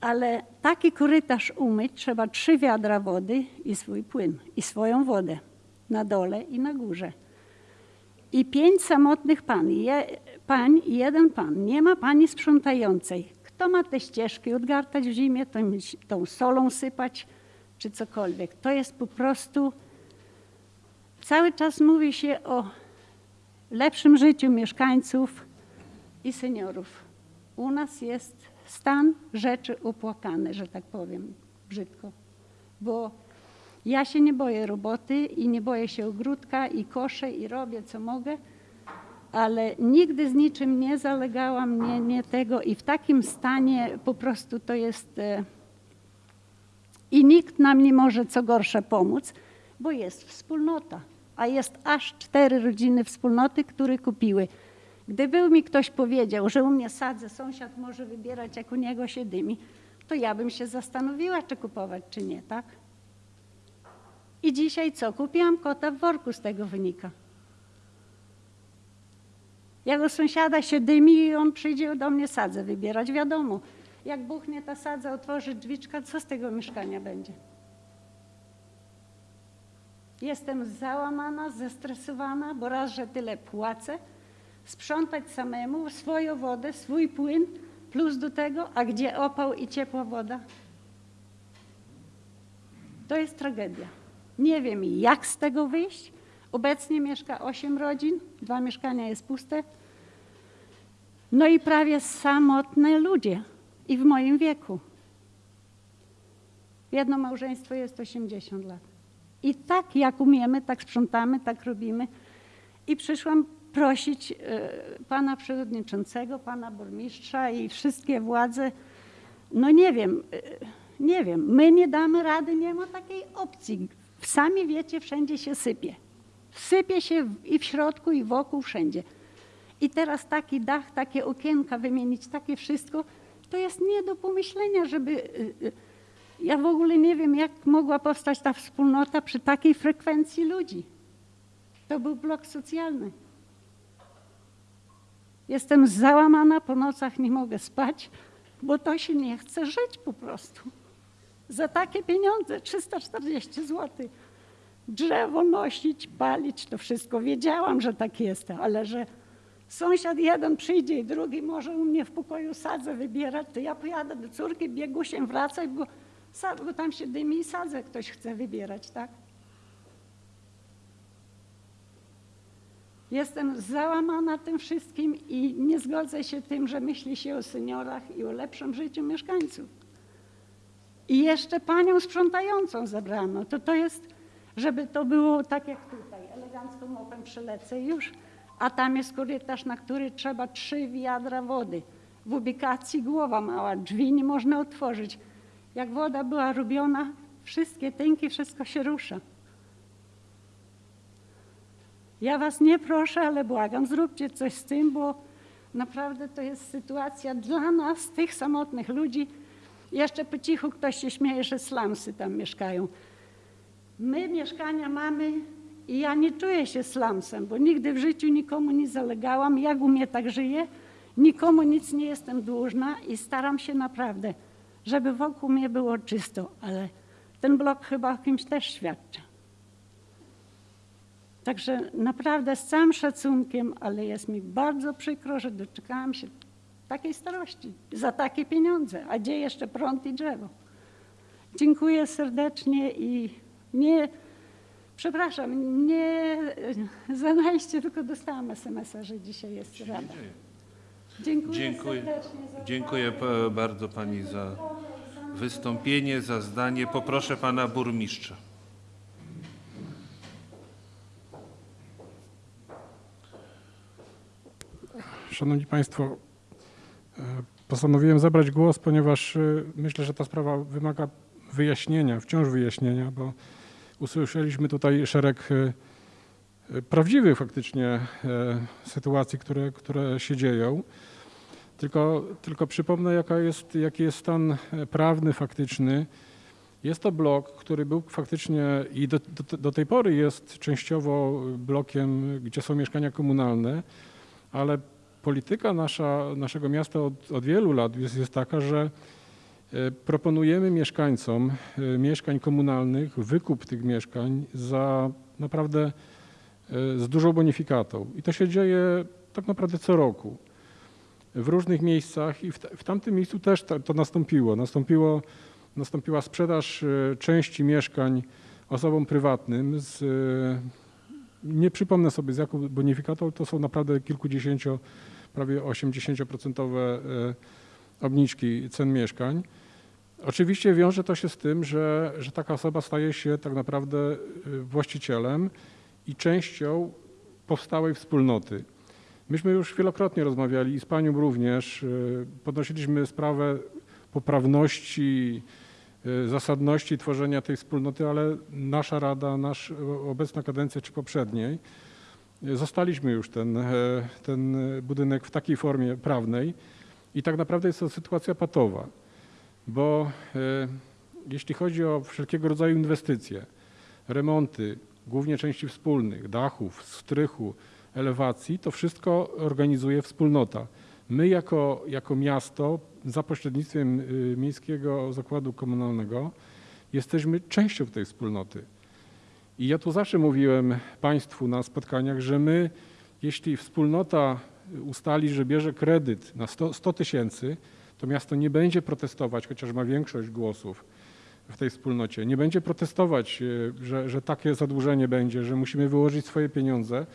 Ale taki korytarz umyć trzeba trzy wiadra wody i swój płyn, i swoją wodę na dole i na górze. I pięć samotnych pan, je, pań i jeden pan. Nie ma pani sprzątającej. Kto ma te ścieżki odgartać w zimie, tą, tą solą sypać, czy cokolwiek. To jest po prostu... Cały czas mówi się o lepszym życiu mieszkańców i seniorów. U nas jest stan rzeczy opłakany, że tak powiem brzydko, bo ja się nie boję roboty i nie boję się ogródka i koszę i robię co mogę, ale nigdy z niczym nie zalegałam, nie, nie tego i w takim stanie po prostu to jest e, i nikt nam nie może co gorsze pomóc, bo jest wspólnota, a jest aż cztery rodziny wspólnoty, które kupiły. Gdyby mi ktoś powiedział, że u mnie sadzę, sąsiad może wybierać, jak u niego się dymi, to ja bym się zastanowiła, czy kupować, czy nie, tak? I dzisiaj co? Kupiłam kota w worku, z tego wynika. U sąsiada się dymi i on przyjdzie do mnie sadzę wybierać, wiadomo. Jak buchnie ta sadza, otworzy drzwiczka, co z tego mieszkania będzie? Jestem załamana, zestresowana, bo raz, że tyle płacę, sprzątać samemu, swoją wodę, swój płyn, plus do tego, a gdzie opał i ciepła woda? To jest tragedia. Nie wiem, jak z tego wyjść. Obecnie mieszka 8 rodzin, dwa mieszkania jest puste. No i prawie samotne ludzie i w moim wieku. Jedno małżeństwo jest 80 lat. I tak jak umiemy, tak sprzątamy, tak robimy. I przyszłam prosić e, pana przewodniczącego, pana burmistrza i wszystkie władze, no nie wiem, e, nie wiem, my nie damy rady, nie ma takiej opcji. Sami wiecie, wszędzie się sypie. Sypie się i w środku, i wokół, wszędzie. I teraz taki dach, takie okienka wymienić, takie wszystko, to jest nie do pomyślenia, żeby y, ja w ogóle nie wiem, jak mogła powstać ta wspólnota przy takiej frekwencji ludzi. To był blok socjalny. Jestem załamana, po nocach nie mogę spać, bo to się nie chce żyć po prostu. Za takie pieniądze, 340 zł. Drzewo nosić, palić, to wszystko. Wiedziałam, że tak jest, ale że sąsiad jeden przyjdzie i drugi może u mnie w pokoju sadzę wybierać, to ja pojadę do córki, biegusiem wracać, bo, bo tam się dymi i sadzę ktoś chce wybierać, tak? Jestem załamana tym wszystkim i nie zgodzę się tym, że myśli się o seniorach i o lepszym życiu mieszkańców. I jeszcze panią sprzątającą zabrano. To to jest, żeby to było tak jak tutaj, elegancko mopem przylecę już, a tam jest korytarz, na który trzeba trzy wiadra wody. W ubikacji głowa mała, drzwi nie można otworzyć. Jak woda była robiona, wszystkie tynki, wszystko się rusza. Ja was nie proszę, ale błagam, zróbcie coś z tym, bo naprawdę to jest sytuacja dla nas, tych samotnych ludzi. Jeszcze po cichu ktoś się śmieje, że slumsy tam mieszkają. My mieszkania mamy i ja nie czuję się slumsem, bo nigdy w życiu nikomu nie zalegałam. Jak u mnie tak żyję, nikomu nic nie jestem dłużna i staram się naprawdę, żeby wokół mnie było czysto, ale ten blok chyba o kimś też świadczy. Także naprawdę z całym szacunkiem, ale jest mi bardzo przykro, że doczekałam się takiej starości za takie pieniądze, a gdzie jeszcze prąd i drzewo. Dziękuję serdecznie i nie, przepraszam, nie zanajście, tylko dostałam SMS-a, że dzisiaj jest rada. Dziękuję, Dziękuję. Dziękuję bardzo pani za wystąpienie, za zdanie. Poproszę pana burmistrza. Szanowni Państwo, e, postanowiłem zabrać głos, ponieważ e, myślę, że ta sprawa wymaga wyjaśnienia, wciąż wyjaśnienia, bo usłyszeliśmy tutaj szereg e, prawdziwych faktycznie e, sytuacji, które, które się dzieją. Tylko, tylko przypomnę, jaka jest, jaki jest stan e, prawny, faktyczny. Jest to blok, który był faktycznie i do, do, do tej pory jest częściowo blokiem, gdzie są mieszkania komunalne, ale polityka nasza, naszego miasta od, od wielu lat jest, jest taka, że e, proponujemy mieszkańcom mieszkań komunalnych wykup tych mieszkań za naprawdę z dużą bonifikatą. I to się dzieje tak naprawdę co roku w różnych miejscach i w, tamtym miejscu też to, nastąpiło. nastąpiło. Nastąpiła sprzedaż e, części mieszkań osobom prywatnym z, e, nie przypomnę sobie z jaką bonifikatą, to są naprawdę kilkudziesięcio, prawie 80% e, obniżki cen mieszkań. Oczywiście wiąże to się z tym, że, że taka osoba staje się tak naprawdę właścicielem i częścią powstałej wspólnoty. Myśmy już wielokrotnie rozmawiali i z panią również, e, podnosiliśmy sprawę poprawności, e, zasadności tworzenia tej wspólnoty, ale nasza rada, nasz, obecna kadencja czy poprzedniej, e, zostaliśmy już ten, ten budynek w takiej formie prawnej i tak naprawdę jest to sytuacja patowa, bo jeśli chodzi o wszelkiego rodzaju inwestycje, remonty, głównie części wspólnych, dachów, strychu, elewacji, to wszystko organizuje wspólnota. My jako, jako miasto za pośrednictwem y, Miejskiego Zakładu Komunalnego jesteśmy częścią tej wspólnoty. I ja tu zawsze mówiłem Państwu na spotkaniach, że my, jeśli wspólnota ustali, że bierze kredyt na 100 100 tysięcy, to miasto nie będzie protestować, chociaż ma większość głosów w tej wspólnocie. Nie będzie protestować, y, że, że takie zadłużenie będzie, że musimy wyłożyć swoje pieniądze,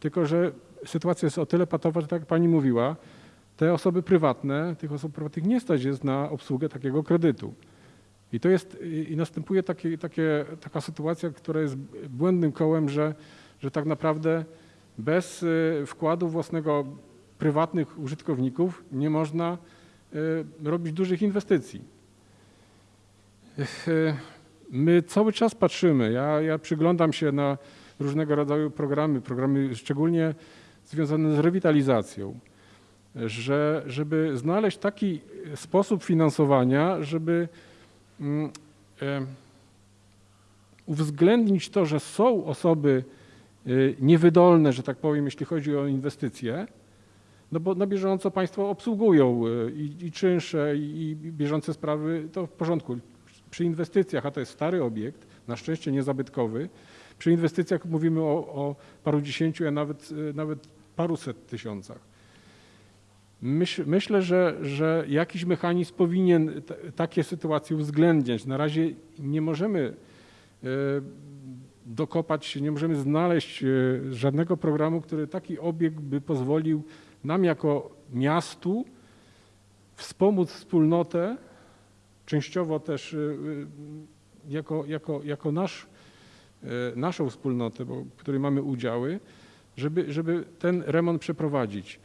tylko że sytuacja jest o tyle patowa, że tak jak pani mówiła, te osoby prywatne, tych osób prywatnych nie stać jest na obsługę takiego kredytu. I to jest, i następuje takie, takie, taka sytuacja, która jest błędnym kołem, że, że tak naprawdę bez y, wkładu własnego prywatnych użytkowników nie można y, robić dużych inwestycji. Y, My cały czas patrzymy, ja, ja przyglądam się na różnego rodzaju programy, programy szczególnie związane z rewitalizacją, że, żeby znaleźć taki sposób finansowania, żeby mm, e, uwzględnić to, że są osoby y, niewydolne, że tak powiem, jeśli chodzi o inwestycje, no bo na bieżąco państwo obsługują y, i, i czynsze, i, i bieżące sprawy, to w porządku. Przy inwestycjach, a to jest stary obiekt, na szczęście niezabytkowy, przy inwestycjach mówimy o, o paru dziesięciu, a nawet, y, nawet paruset tysiącach. Myśl, myślę, że, że jakiś mechanizm powinien takie sytuacje uwzględniać. Na razie nie możemy e, dokopać nie możemy znaleźć e, żadnego programu, który taki obiekt by pozwolił nam jako miastu wspomóc wspólnotę, częściowo też e, e, jako, jako, jako nasz, e, naszą wspólnotę, bo, w której mamy udziały, żeby, żeby ten remont przeprowadzić.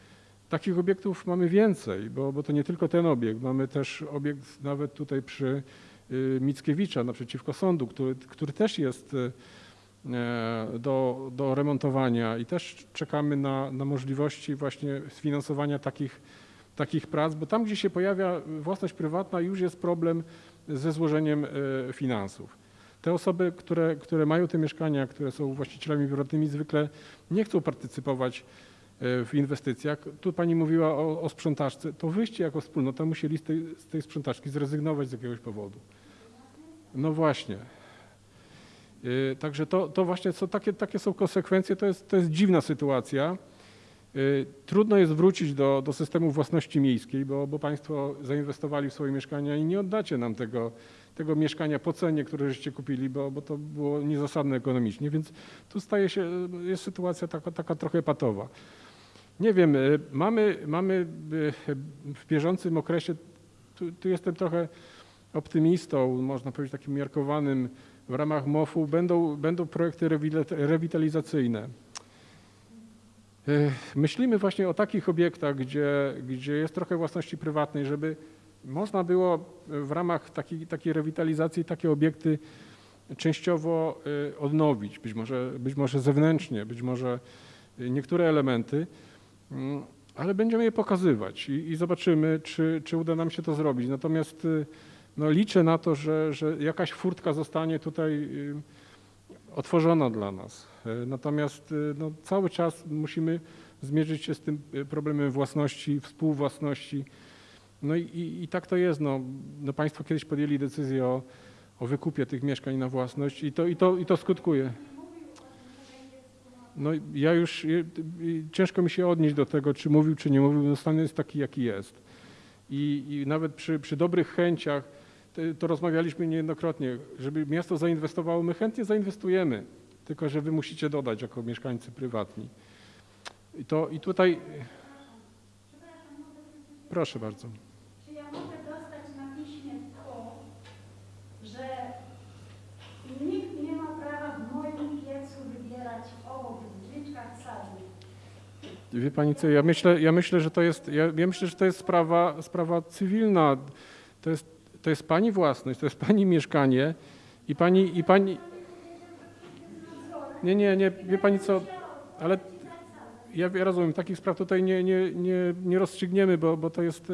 Takich obiektów mamy więcej, bo, bo to nie tylko ten obiekt. Mamy też obiekt nawet tutaj przy y, Mickiewicza, naprzeciwko sądu, który, który też jest y, e, do, do remontowania i też czekamy na, na możliwości właśnie sfinansowania takich, takich prac, bo tam, gdzie się pojawia własność prywatna, już jest problem ze złożeniem e, finansów. Te osoby, które, które mają te mieszkania, które są właścicielami prywatnymi, zwykle nie chcą partycypować e, w inwestycjach. Tu pani mówiła o, o sprzątaczce. To wyście jako wspólnota musieli z tej, z tej sprzątaczki zrezygnować z jakiegoś powodu. No właśnie. E, Także to, to właśnie są takie, takie są konsekwencje. To jest, to jest dziwna sytuacja. E, Trudno jest wrócić do, do systemu własności miejskiej, bo, bo państwo zainwestowali w swoje mieszkania i nie oddacie nam tego, tego mieszkania po cenie, które żeście kupili, bo, bo to było niezasadne ekonomicznie. Więc tu staje się, jest sytuacja taka, taka trochę patowa. Nie wiem, y, mamy, mamy y, w bieżącym okresie, tu, tu jestem trochę optymistą, można powiedzieć takim miarkowanym, w ramach MOF-u będą, będą projekty rewitalizacyjne. Y, Myślimy właśnie o takich obiektach, gdzie, gdzie jest trochę własności prywatnej, żeby można było w ramach takiej, takiej rewitalizacji takie obiekty częściowo y, odnowić, być może, być może zewnętrznie, być może y, niektóre elementy, mm, ale będziemy je pokazywać i, i zobaczymy, czy, czy uda nam się to zrobić. Natomiast no, liczę na to, że, że jakaś furtka zostanie tutaj otworzona dla nas. Y, Natomiast y, no, cały czas musimy zmierzyć się z tym y, problemem własności, współwłasności. No i, i, i tak to jest. No, no państwo kiedyś podjęli decyzję o, o wykupie tych mieszkań na własność i to, i to, i to skutkuje. No ja już, ciężko mi się odnieść do tego, czy mówił, czy nie mówił, no stan jest taki, jaki jest. I, i nawet przy, przy dobrych chęciach, to, rozmawialiśmy niejednokrotnie, żeby miasto zainwestowało, my chętnie zainwestujemy, tylko że wy musicie dodać jako mieszkańcy prywatni. I, to, i tutaj... Proszę bardzo. Czy ja mogę dostać na piśmie to, że nikt nie ma prawa w moim piecu wybierać sadnych. Wie pani co, ja myślę, ja myślę, że to jest, ja, ja myślę, że to jest sprawa, sprawa cywilna. To jest, to jest pani własność, to jest pani mieszkanie i pani, i pani... Nie, nie, nie, wie pani co, ale ja, rozumiem, takich spraw tutaj nie, nie, nie, nie rozstrzygniemy, bo, bo to jest,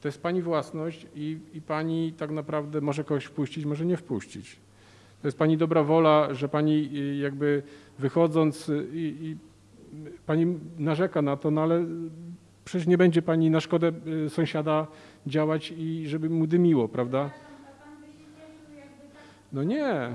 to jest pani własność i, i pani tak naprawdę może kogoś wpuścić, może nie wpuścić. To jest pani dobra wola, że pani y, jakby wychodząc y, i, i pani narzeka na to, no ale przecież nie będzie pani na szkodę y, sąsiada działać i żeby mu dymiło, prawda? No nie.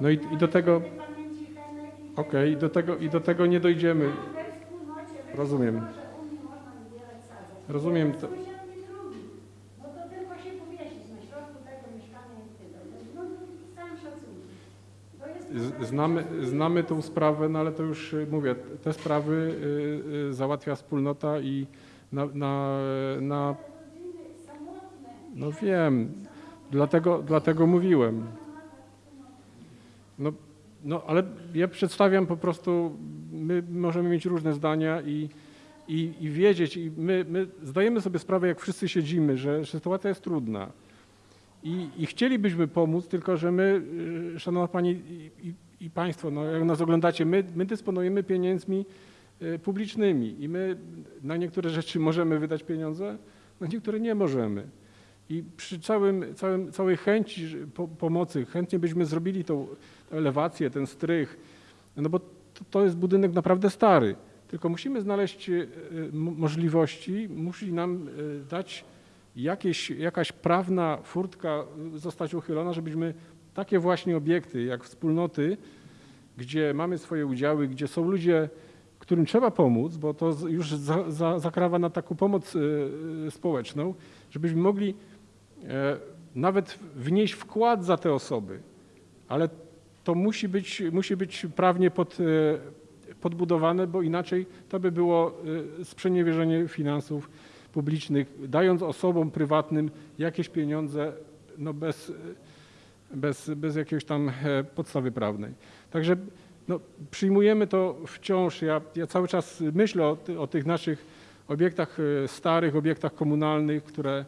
No i- i do tego- Okej, do, tego, i do tego nie dojdziemy. Rozumiem. wyszło, że u mnie można wybierać sadzę. Rozumiem. To... Znamy, znamy tą sprawę, no ale to już y, mówię, te sprawy y, y, załatwia wspólnota i na, na, na no wiem, dlatego, dlatego mówiłem. No, no ale ja przedstawiam po prostu, my możemy mieć różne zdania i, i, i wiedzieć, i my, my zdajemy sobie sprawę, jak wszyscy siedzimy, że, sytuacja jest trudna. I, I chcielibyśmy pomóc, tylko że my, y, Szanowna Pani i, i, i Państwo, no jak nas oglądacie, my, my dysponujemy pieniędzmi y, publicznymi i my na niektóre rzeczy możemy wydać pieniądze, na niektóre nie możemy. I przy całym, całym, całej chęci pomocy, chętnie byśmy zrobili tą elewację, ten strych, no bo to, to jest budynek naprawdę stary. Tylko musimy znaleźć y, m- możliwości, musi nam y, dać jakieś, jakaś prawna furtka zostać uchylona, żebyśmy takie właśnie obiekty jak wspólnoty, gdzie mamy swoje udziały, gdzie są ludzie, którym trzeba pomóc, bo to już za, za, zakrawa na taką pomoc społeczną, żebyśmy mogli e, nawet wnieść wkład za te osoby, ale to musi być, musi być prawnie pod, e, podbudowane, bo inaczej to by było e, sprzeniewierzenie finansów publicznych, dając osobom prywatnym jakieś pieniądze no bez, bez, bez jakiejś tam e, podstawy prawnej. Także no, przyjmujemy to wciąż. Ja, ja cały czas myślę o, o tych naszych obiektach e, starych, obiektach komunalnych, które,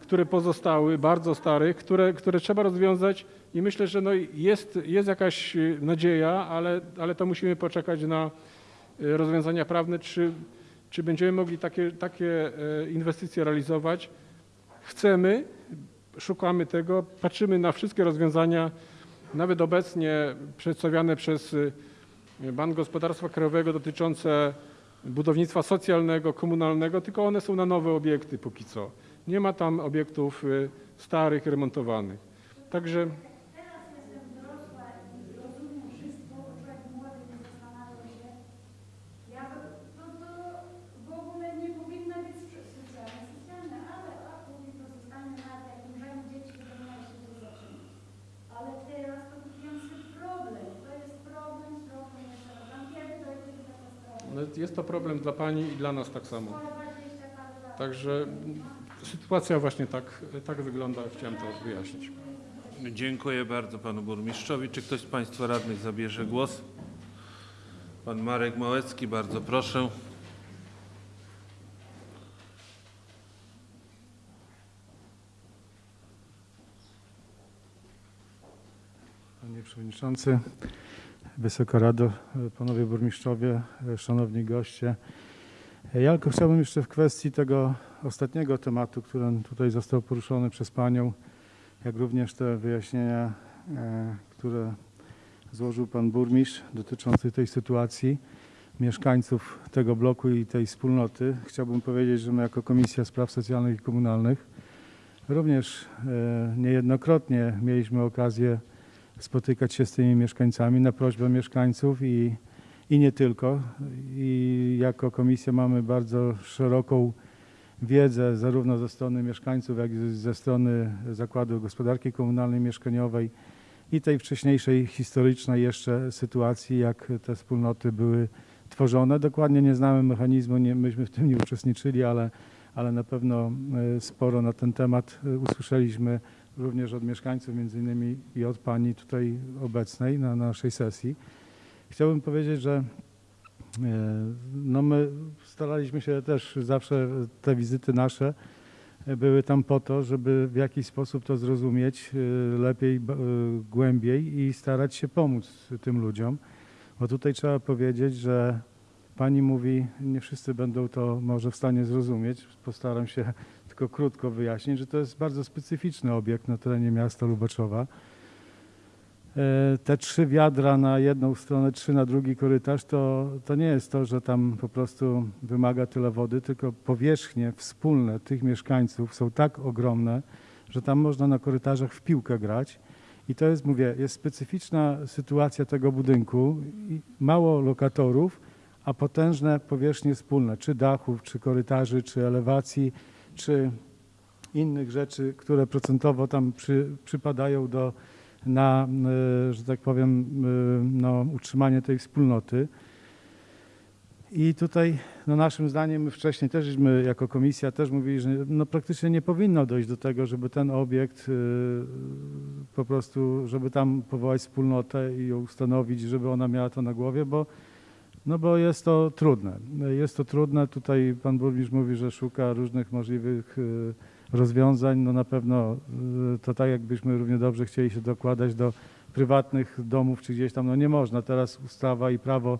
które pozostały, bardzo starych, które, które trzeba rozwiązać i myślę, że no jest, jest jakaś e, nadzieja, ale, ale to musimy poczekać na e, rozwiązania prawne, czy, czy będziemy mogli takie, takie e, inwestycje realizować. Chcemy, szukamy tego, patrzymy na wszystkie rozwiązania, nawet obecnie przedstawiane przez y, Bank Gospodarstwa Krajowego dotyczące budownictwa socjalnego, komunalnego, tylko one są na nowe obiekty póki co. Nie ma tam obiektów y, starych, remontowanych. Także Teraz jestem dorosła i rozumiem wszystko, bo człowiek młody nie zastanawiał się. Ja to, to, to w ogóle nie powinna być socjalne, socjalne, ale a później to zostanie na jak umrzemy dzieci, to powinno się to zaczynać. Ale teraz to większy problem. To jest problem z problem jeszcze raz. Tam kiedy dojdzie do no, jest to problem dla Pani i dla nas tak samo. Także sytuacja właśnie tak, tak wygląda, chciałem to wyjaśnić. Dziękuję bardzo panu burmistrzowi. Czy ktoś z państwa radnych zabierze głos? Pan Marek Małecki, bardzo proszę. Panie Przewodniczący, Wysoka Rado, Panowie Burmistrzowie, Szanowni Goście. Ja tylko chciałbym jeszcze w kwestii tego ostatniego tematu, który tutaj został poruszony przez Panią, jak również te wyjaśnienia, e, które złożył Pan Burmistrz dotyczące tej sytuacji mieszkańców tego bloku i tej wspólnoty. Chciałbym powiedzieć, że my jako Komisja Spraw Socjalnych i Komunalnych również e, niejednokrotnie mieliśmy okazję spotykać się z tymi mieszkańcami na prośbę mieszkańców i, i nie tylko. I jako komisja mamy bardzo szeroką wiedzę zarówno ze strony mieszkańców, jak i ze strony Zakładu Gospodarki Komunalnej Mieszkaniowej i tej wcześniejszej historycznej jeszcze sytuacji, jak te wspólnoty były tworzone. Dokładnie nie znamy mechanizmu, nie, myśmy w tym nie uczestniczyli, ale, ale na pewno e, sporo na ten temat e, usłyszeliśmy również od mieszkańców, między innymi i od Pani tutaj obecnej na naszej sesji. Chciałbym powiedzieć, że e, no my staraliśmy się też zawsze, te wizyty nasze e, były tam po to, żeby w jakiś sposób to zrozumieć e, lepiej, głębiej i starać się pomóc tym ludziom. Bo tutaj trzeba powiedzieć, że Pani mówi, nie wszyscy będą to może w stanie zrozumieć. Postaram się tylko krótko wyjaśnić, że to jest bardzo specyficzny obiekt na terenie miasta Lubaczowa. E, Te trzy wiadra na jedną stronę, trzy na drugi korytarz, to, to nie jest to, że tam po prostu wymaga tyle wody, tylko powierzchnie wspólne tych mieszkańców są tak ogromne, że tam można na korytarzach w piłkę grać. I to jest, mówię, jest specyficzna sytuacja tego budynku. Mało lokatorów, a potężne powierzchnie wspólne, czy dachów, czy korytarzy, czy elewacji, czy innych rzeczy, które procentowo tam przy, przypadają do, na, e, że tak powiem, e, no, utrzymanie tej wspólnoty. I tutaj no naszym zdaniem my wcześniej też żeśmy jako komisja też mówili, że no praktycznie nie powinno dojść do tego, żeby ten obiekt y, po prostu, żeby tam powołać wspólnotę i ją ustanowić, żeby ona miała to na głowie, bo no bo jest to trudne. Jest to trudne. Tutaj pan burmistrz mówi, że szuka różnych możliwych y, rozwiązań. No na pewno y, to tak jakbyśmy równie dobrze chcieli się dokładać do prywatnych domów czy gdzieś tam, no nie można. Teraz ustawa i prawo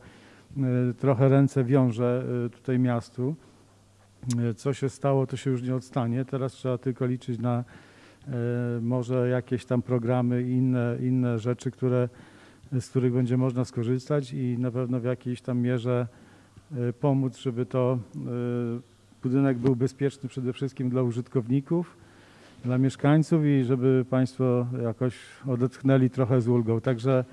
y, trochę ręce wiąże tutaj miastu. Co się stało, to się już nie odstanie. Teraz trzeba tylko liczyć na może jakieś tam programy i inne, inne rzeczy, które, z których będzie można skorzystać i na pewno w jakiejś tam mierze e, pomóc, żeby to e, budynek był bezpieczny przede wszystkim dla użytkowników, dla mieszkańców i żeby Państwo jakoś odetchnęli trochę z ulgą. Także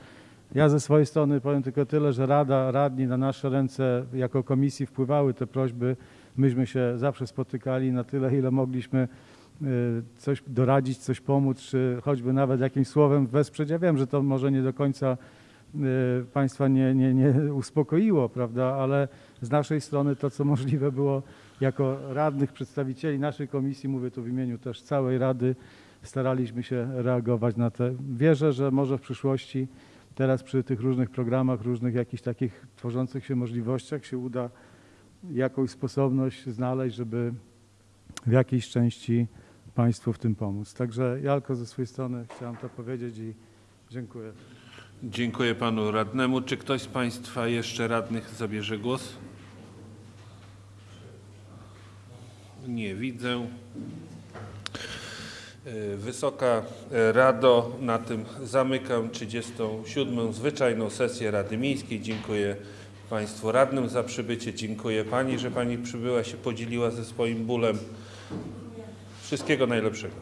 ja ze swojej strony powiem tylko tyle, że Rada, radni na nasze ręce jako komisji wpływały te prośby. Myśmy się zawsze spotykali na tyle, ile mogliśmy coś doradzić, coś pomóc, czy choćby nawet jakimś słowem wesprzeć. Ja wiem, że to może nie do końca y, Państwa nie, nie, nie uspokoiło, prawda, ale z naszej strony to, co możliwe było jako radnych, przedstawicieli naszej komisji, mówię tu w imieniu też całej Rady, staraliśmy się reagować na te. Wierzę, że może w przyszłości teraz przy tych różnych programach, różnych jakichś takich tworzących się możliwościach się uda jakąś sposobność znaleźć, żeby w jakiejś części Państwu w tym pomóc. Także ja tylko ze swojej strony chciałem to powiedzieć i dziękuję. Dziękuję panu radnemu. Czy ktoś z państwa jeszcze radnych zabierze głos? Nie widzę. E, Wysoka Rado, na tym zamykam 37. zwyczajną sesję Rady Miejskiej. Dziękuję Państwu radnym za przybycie. Dziękuję Pani, że Pani przybyła, się podzieliła ze swoim bólem. Wszystkiego najlepszego.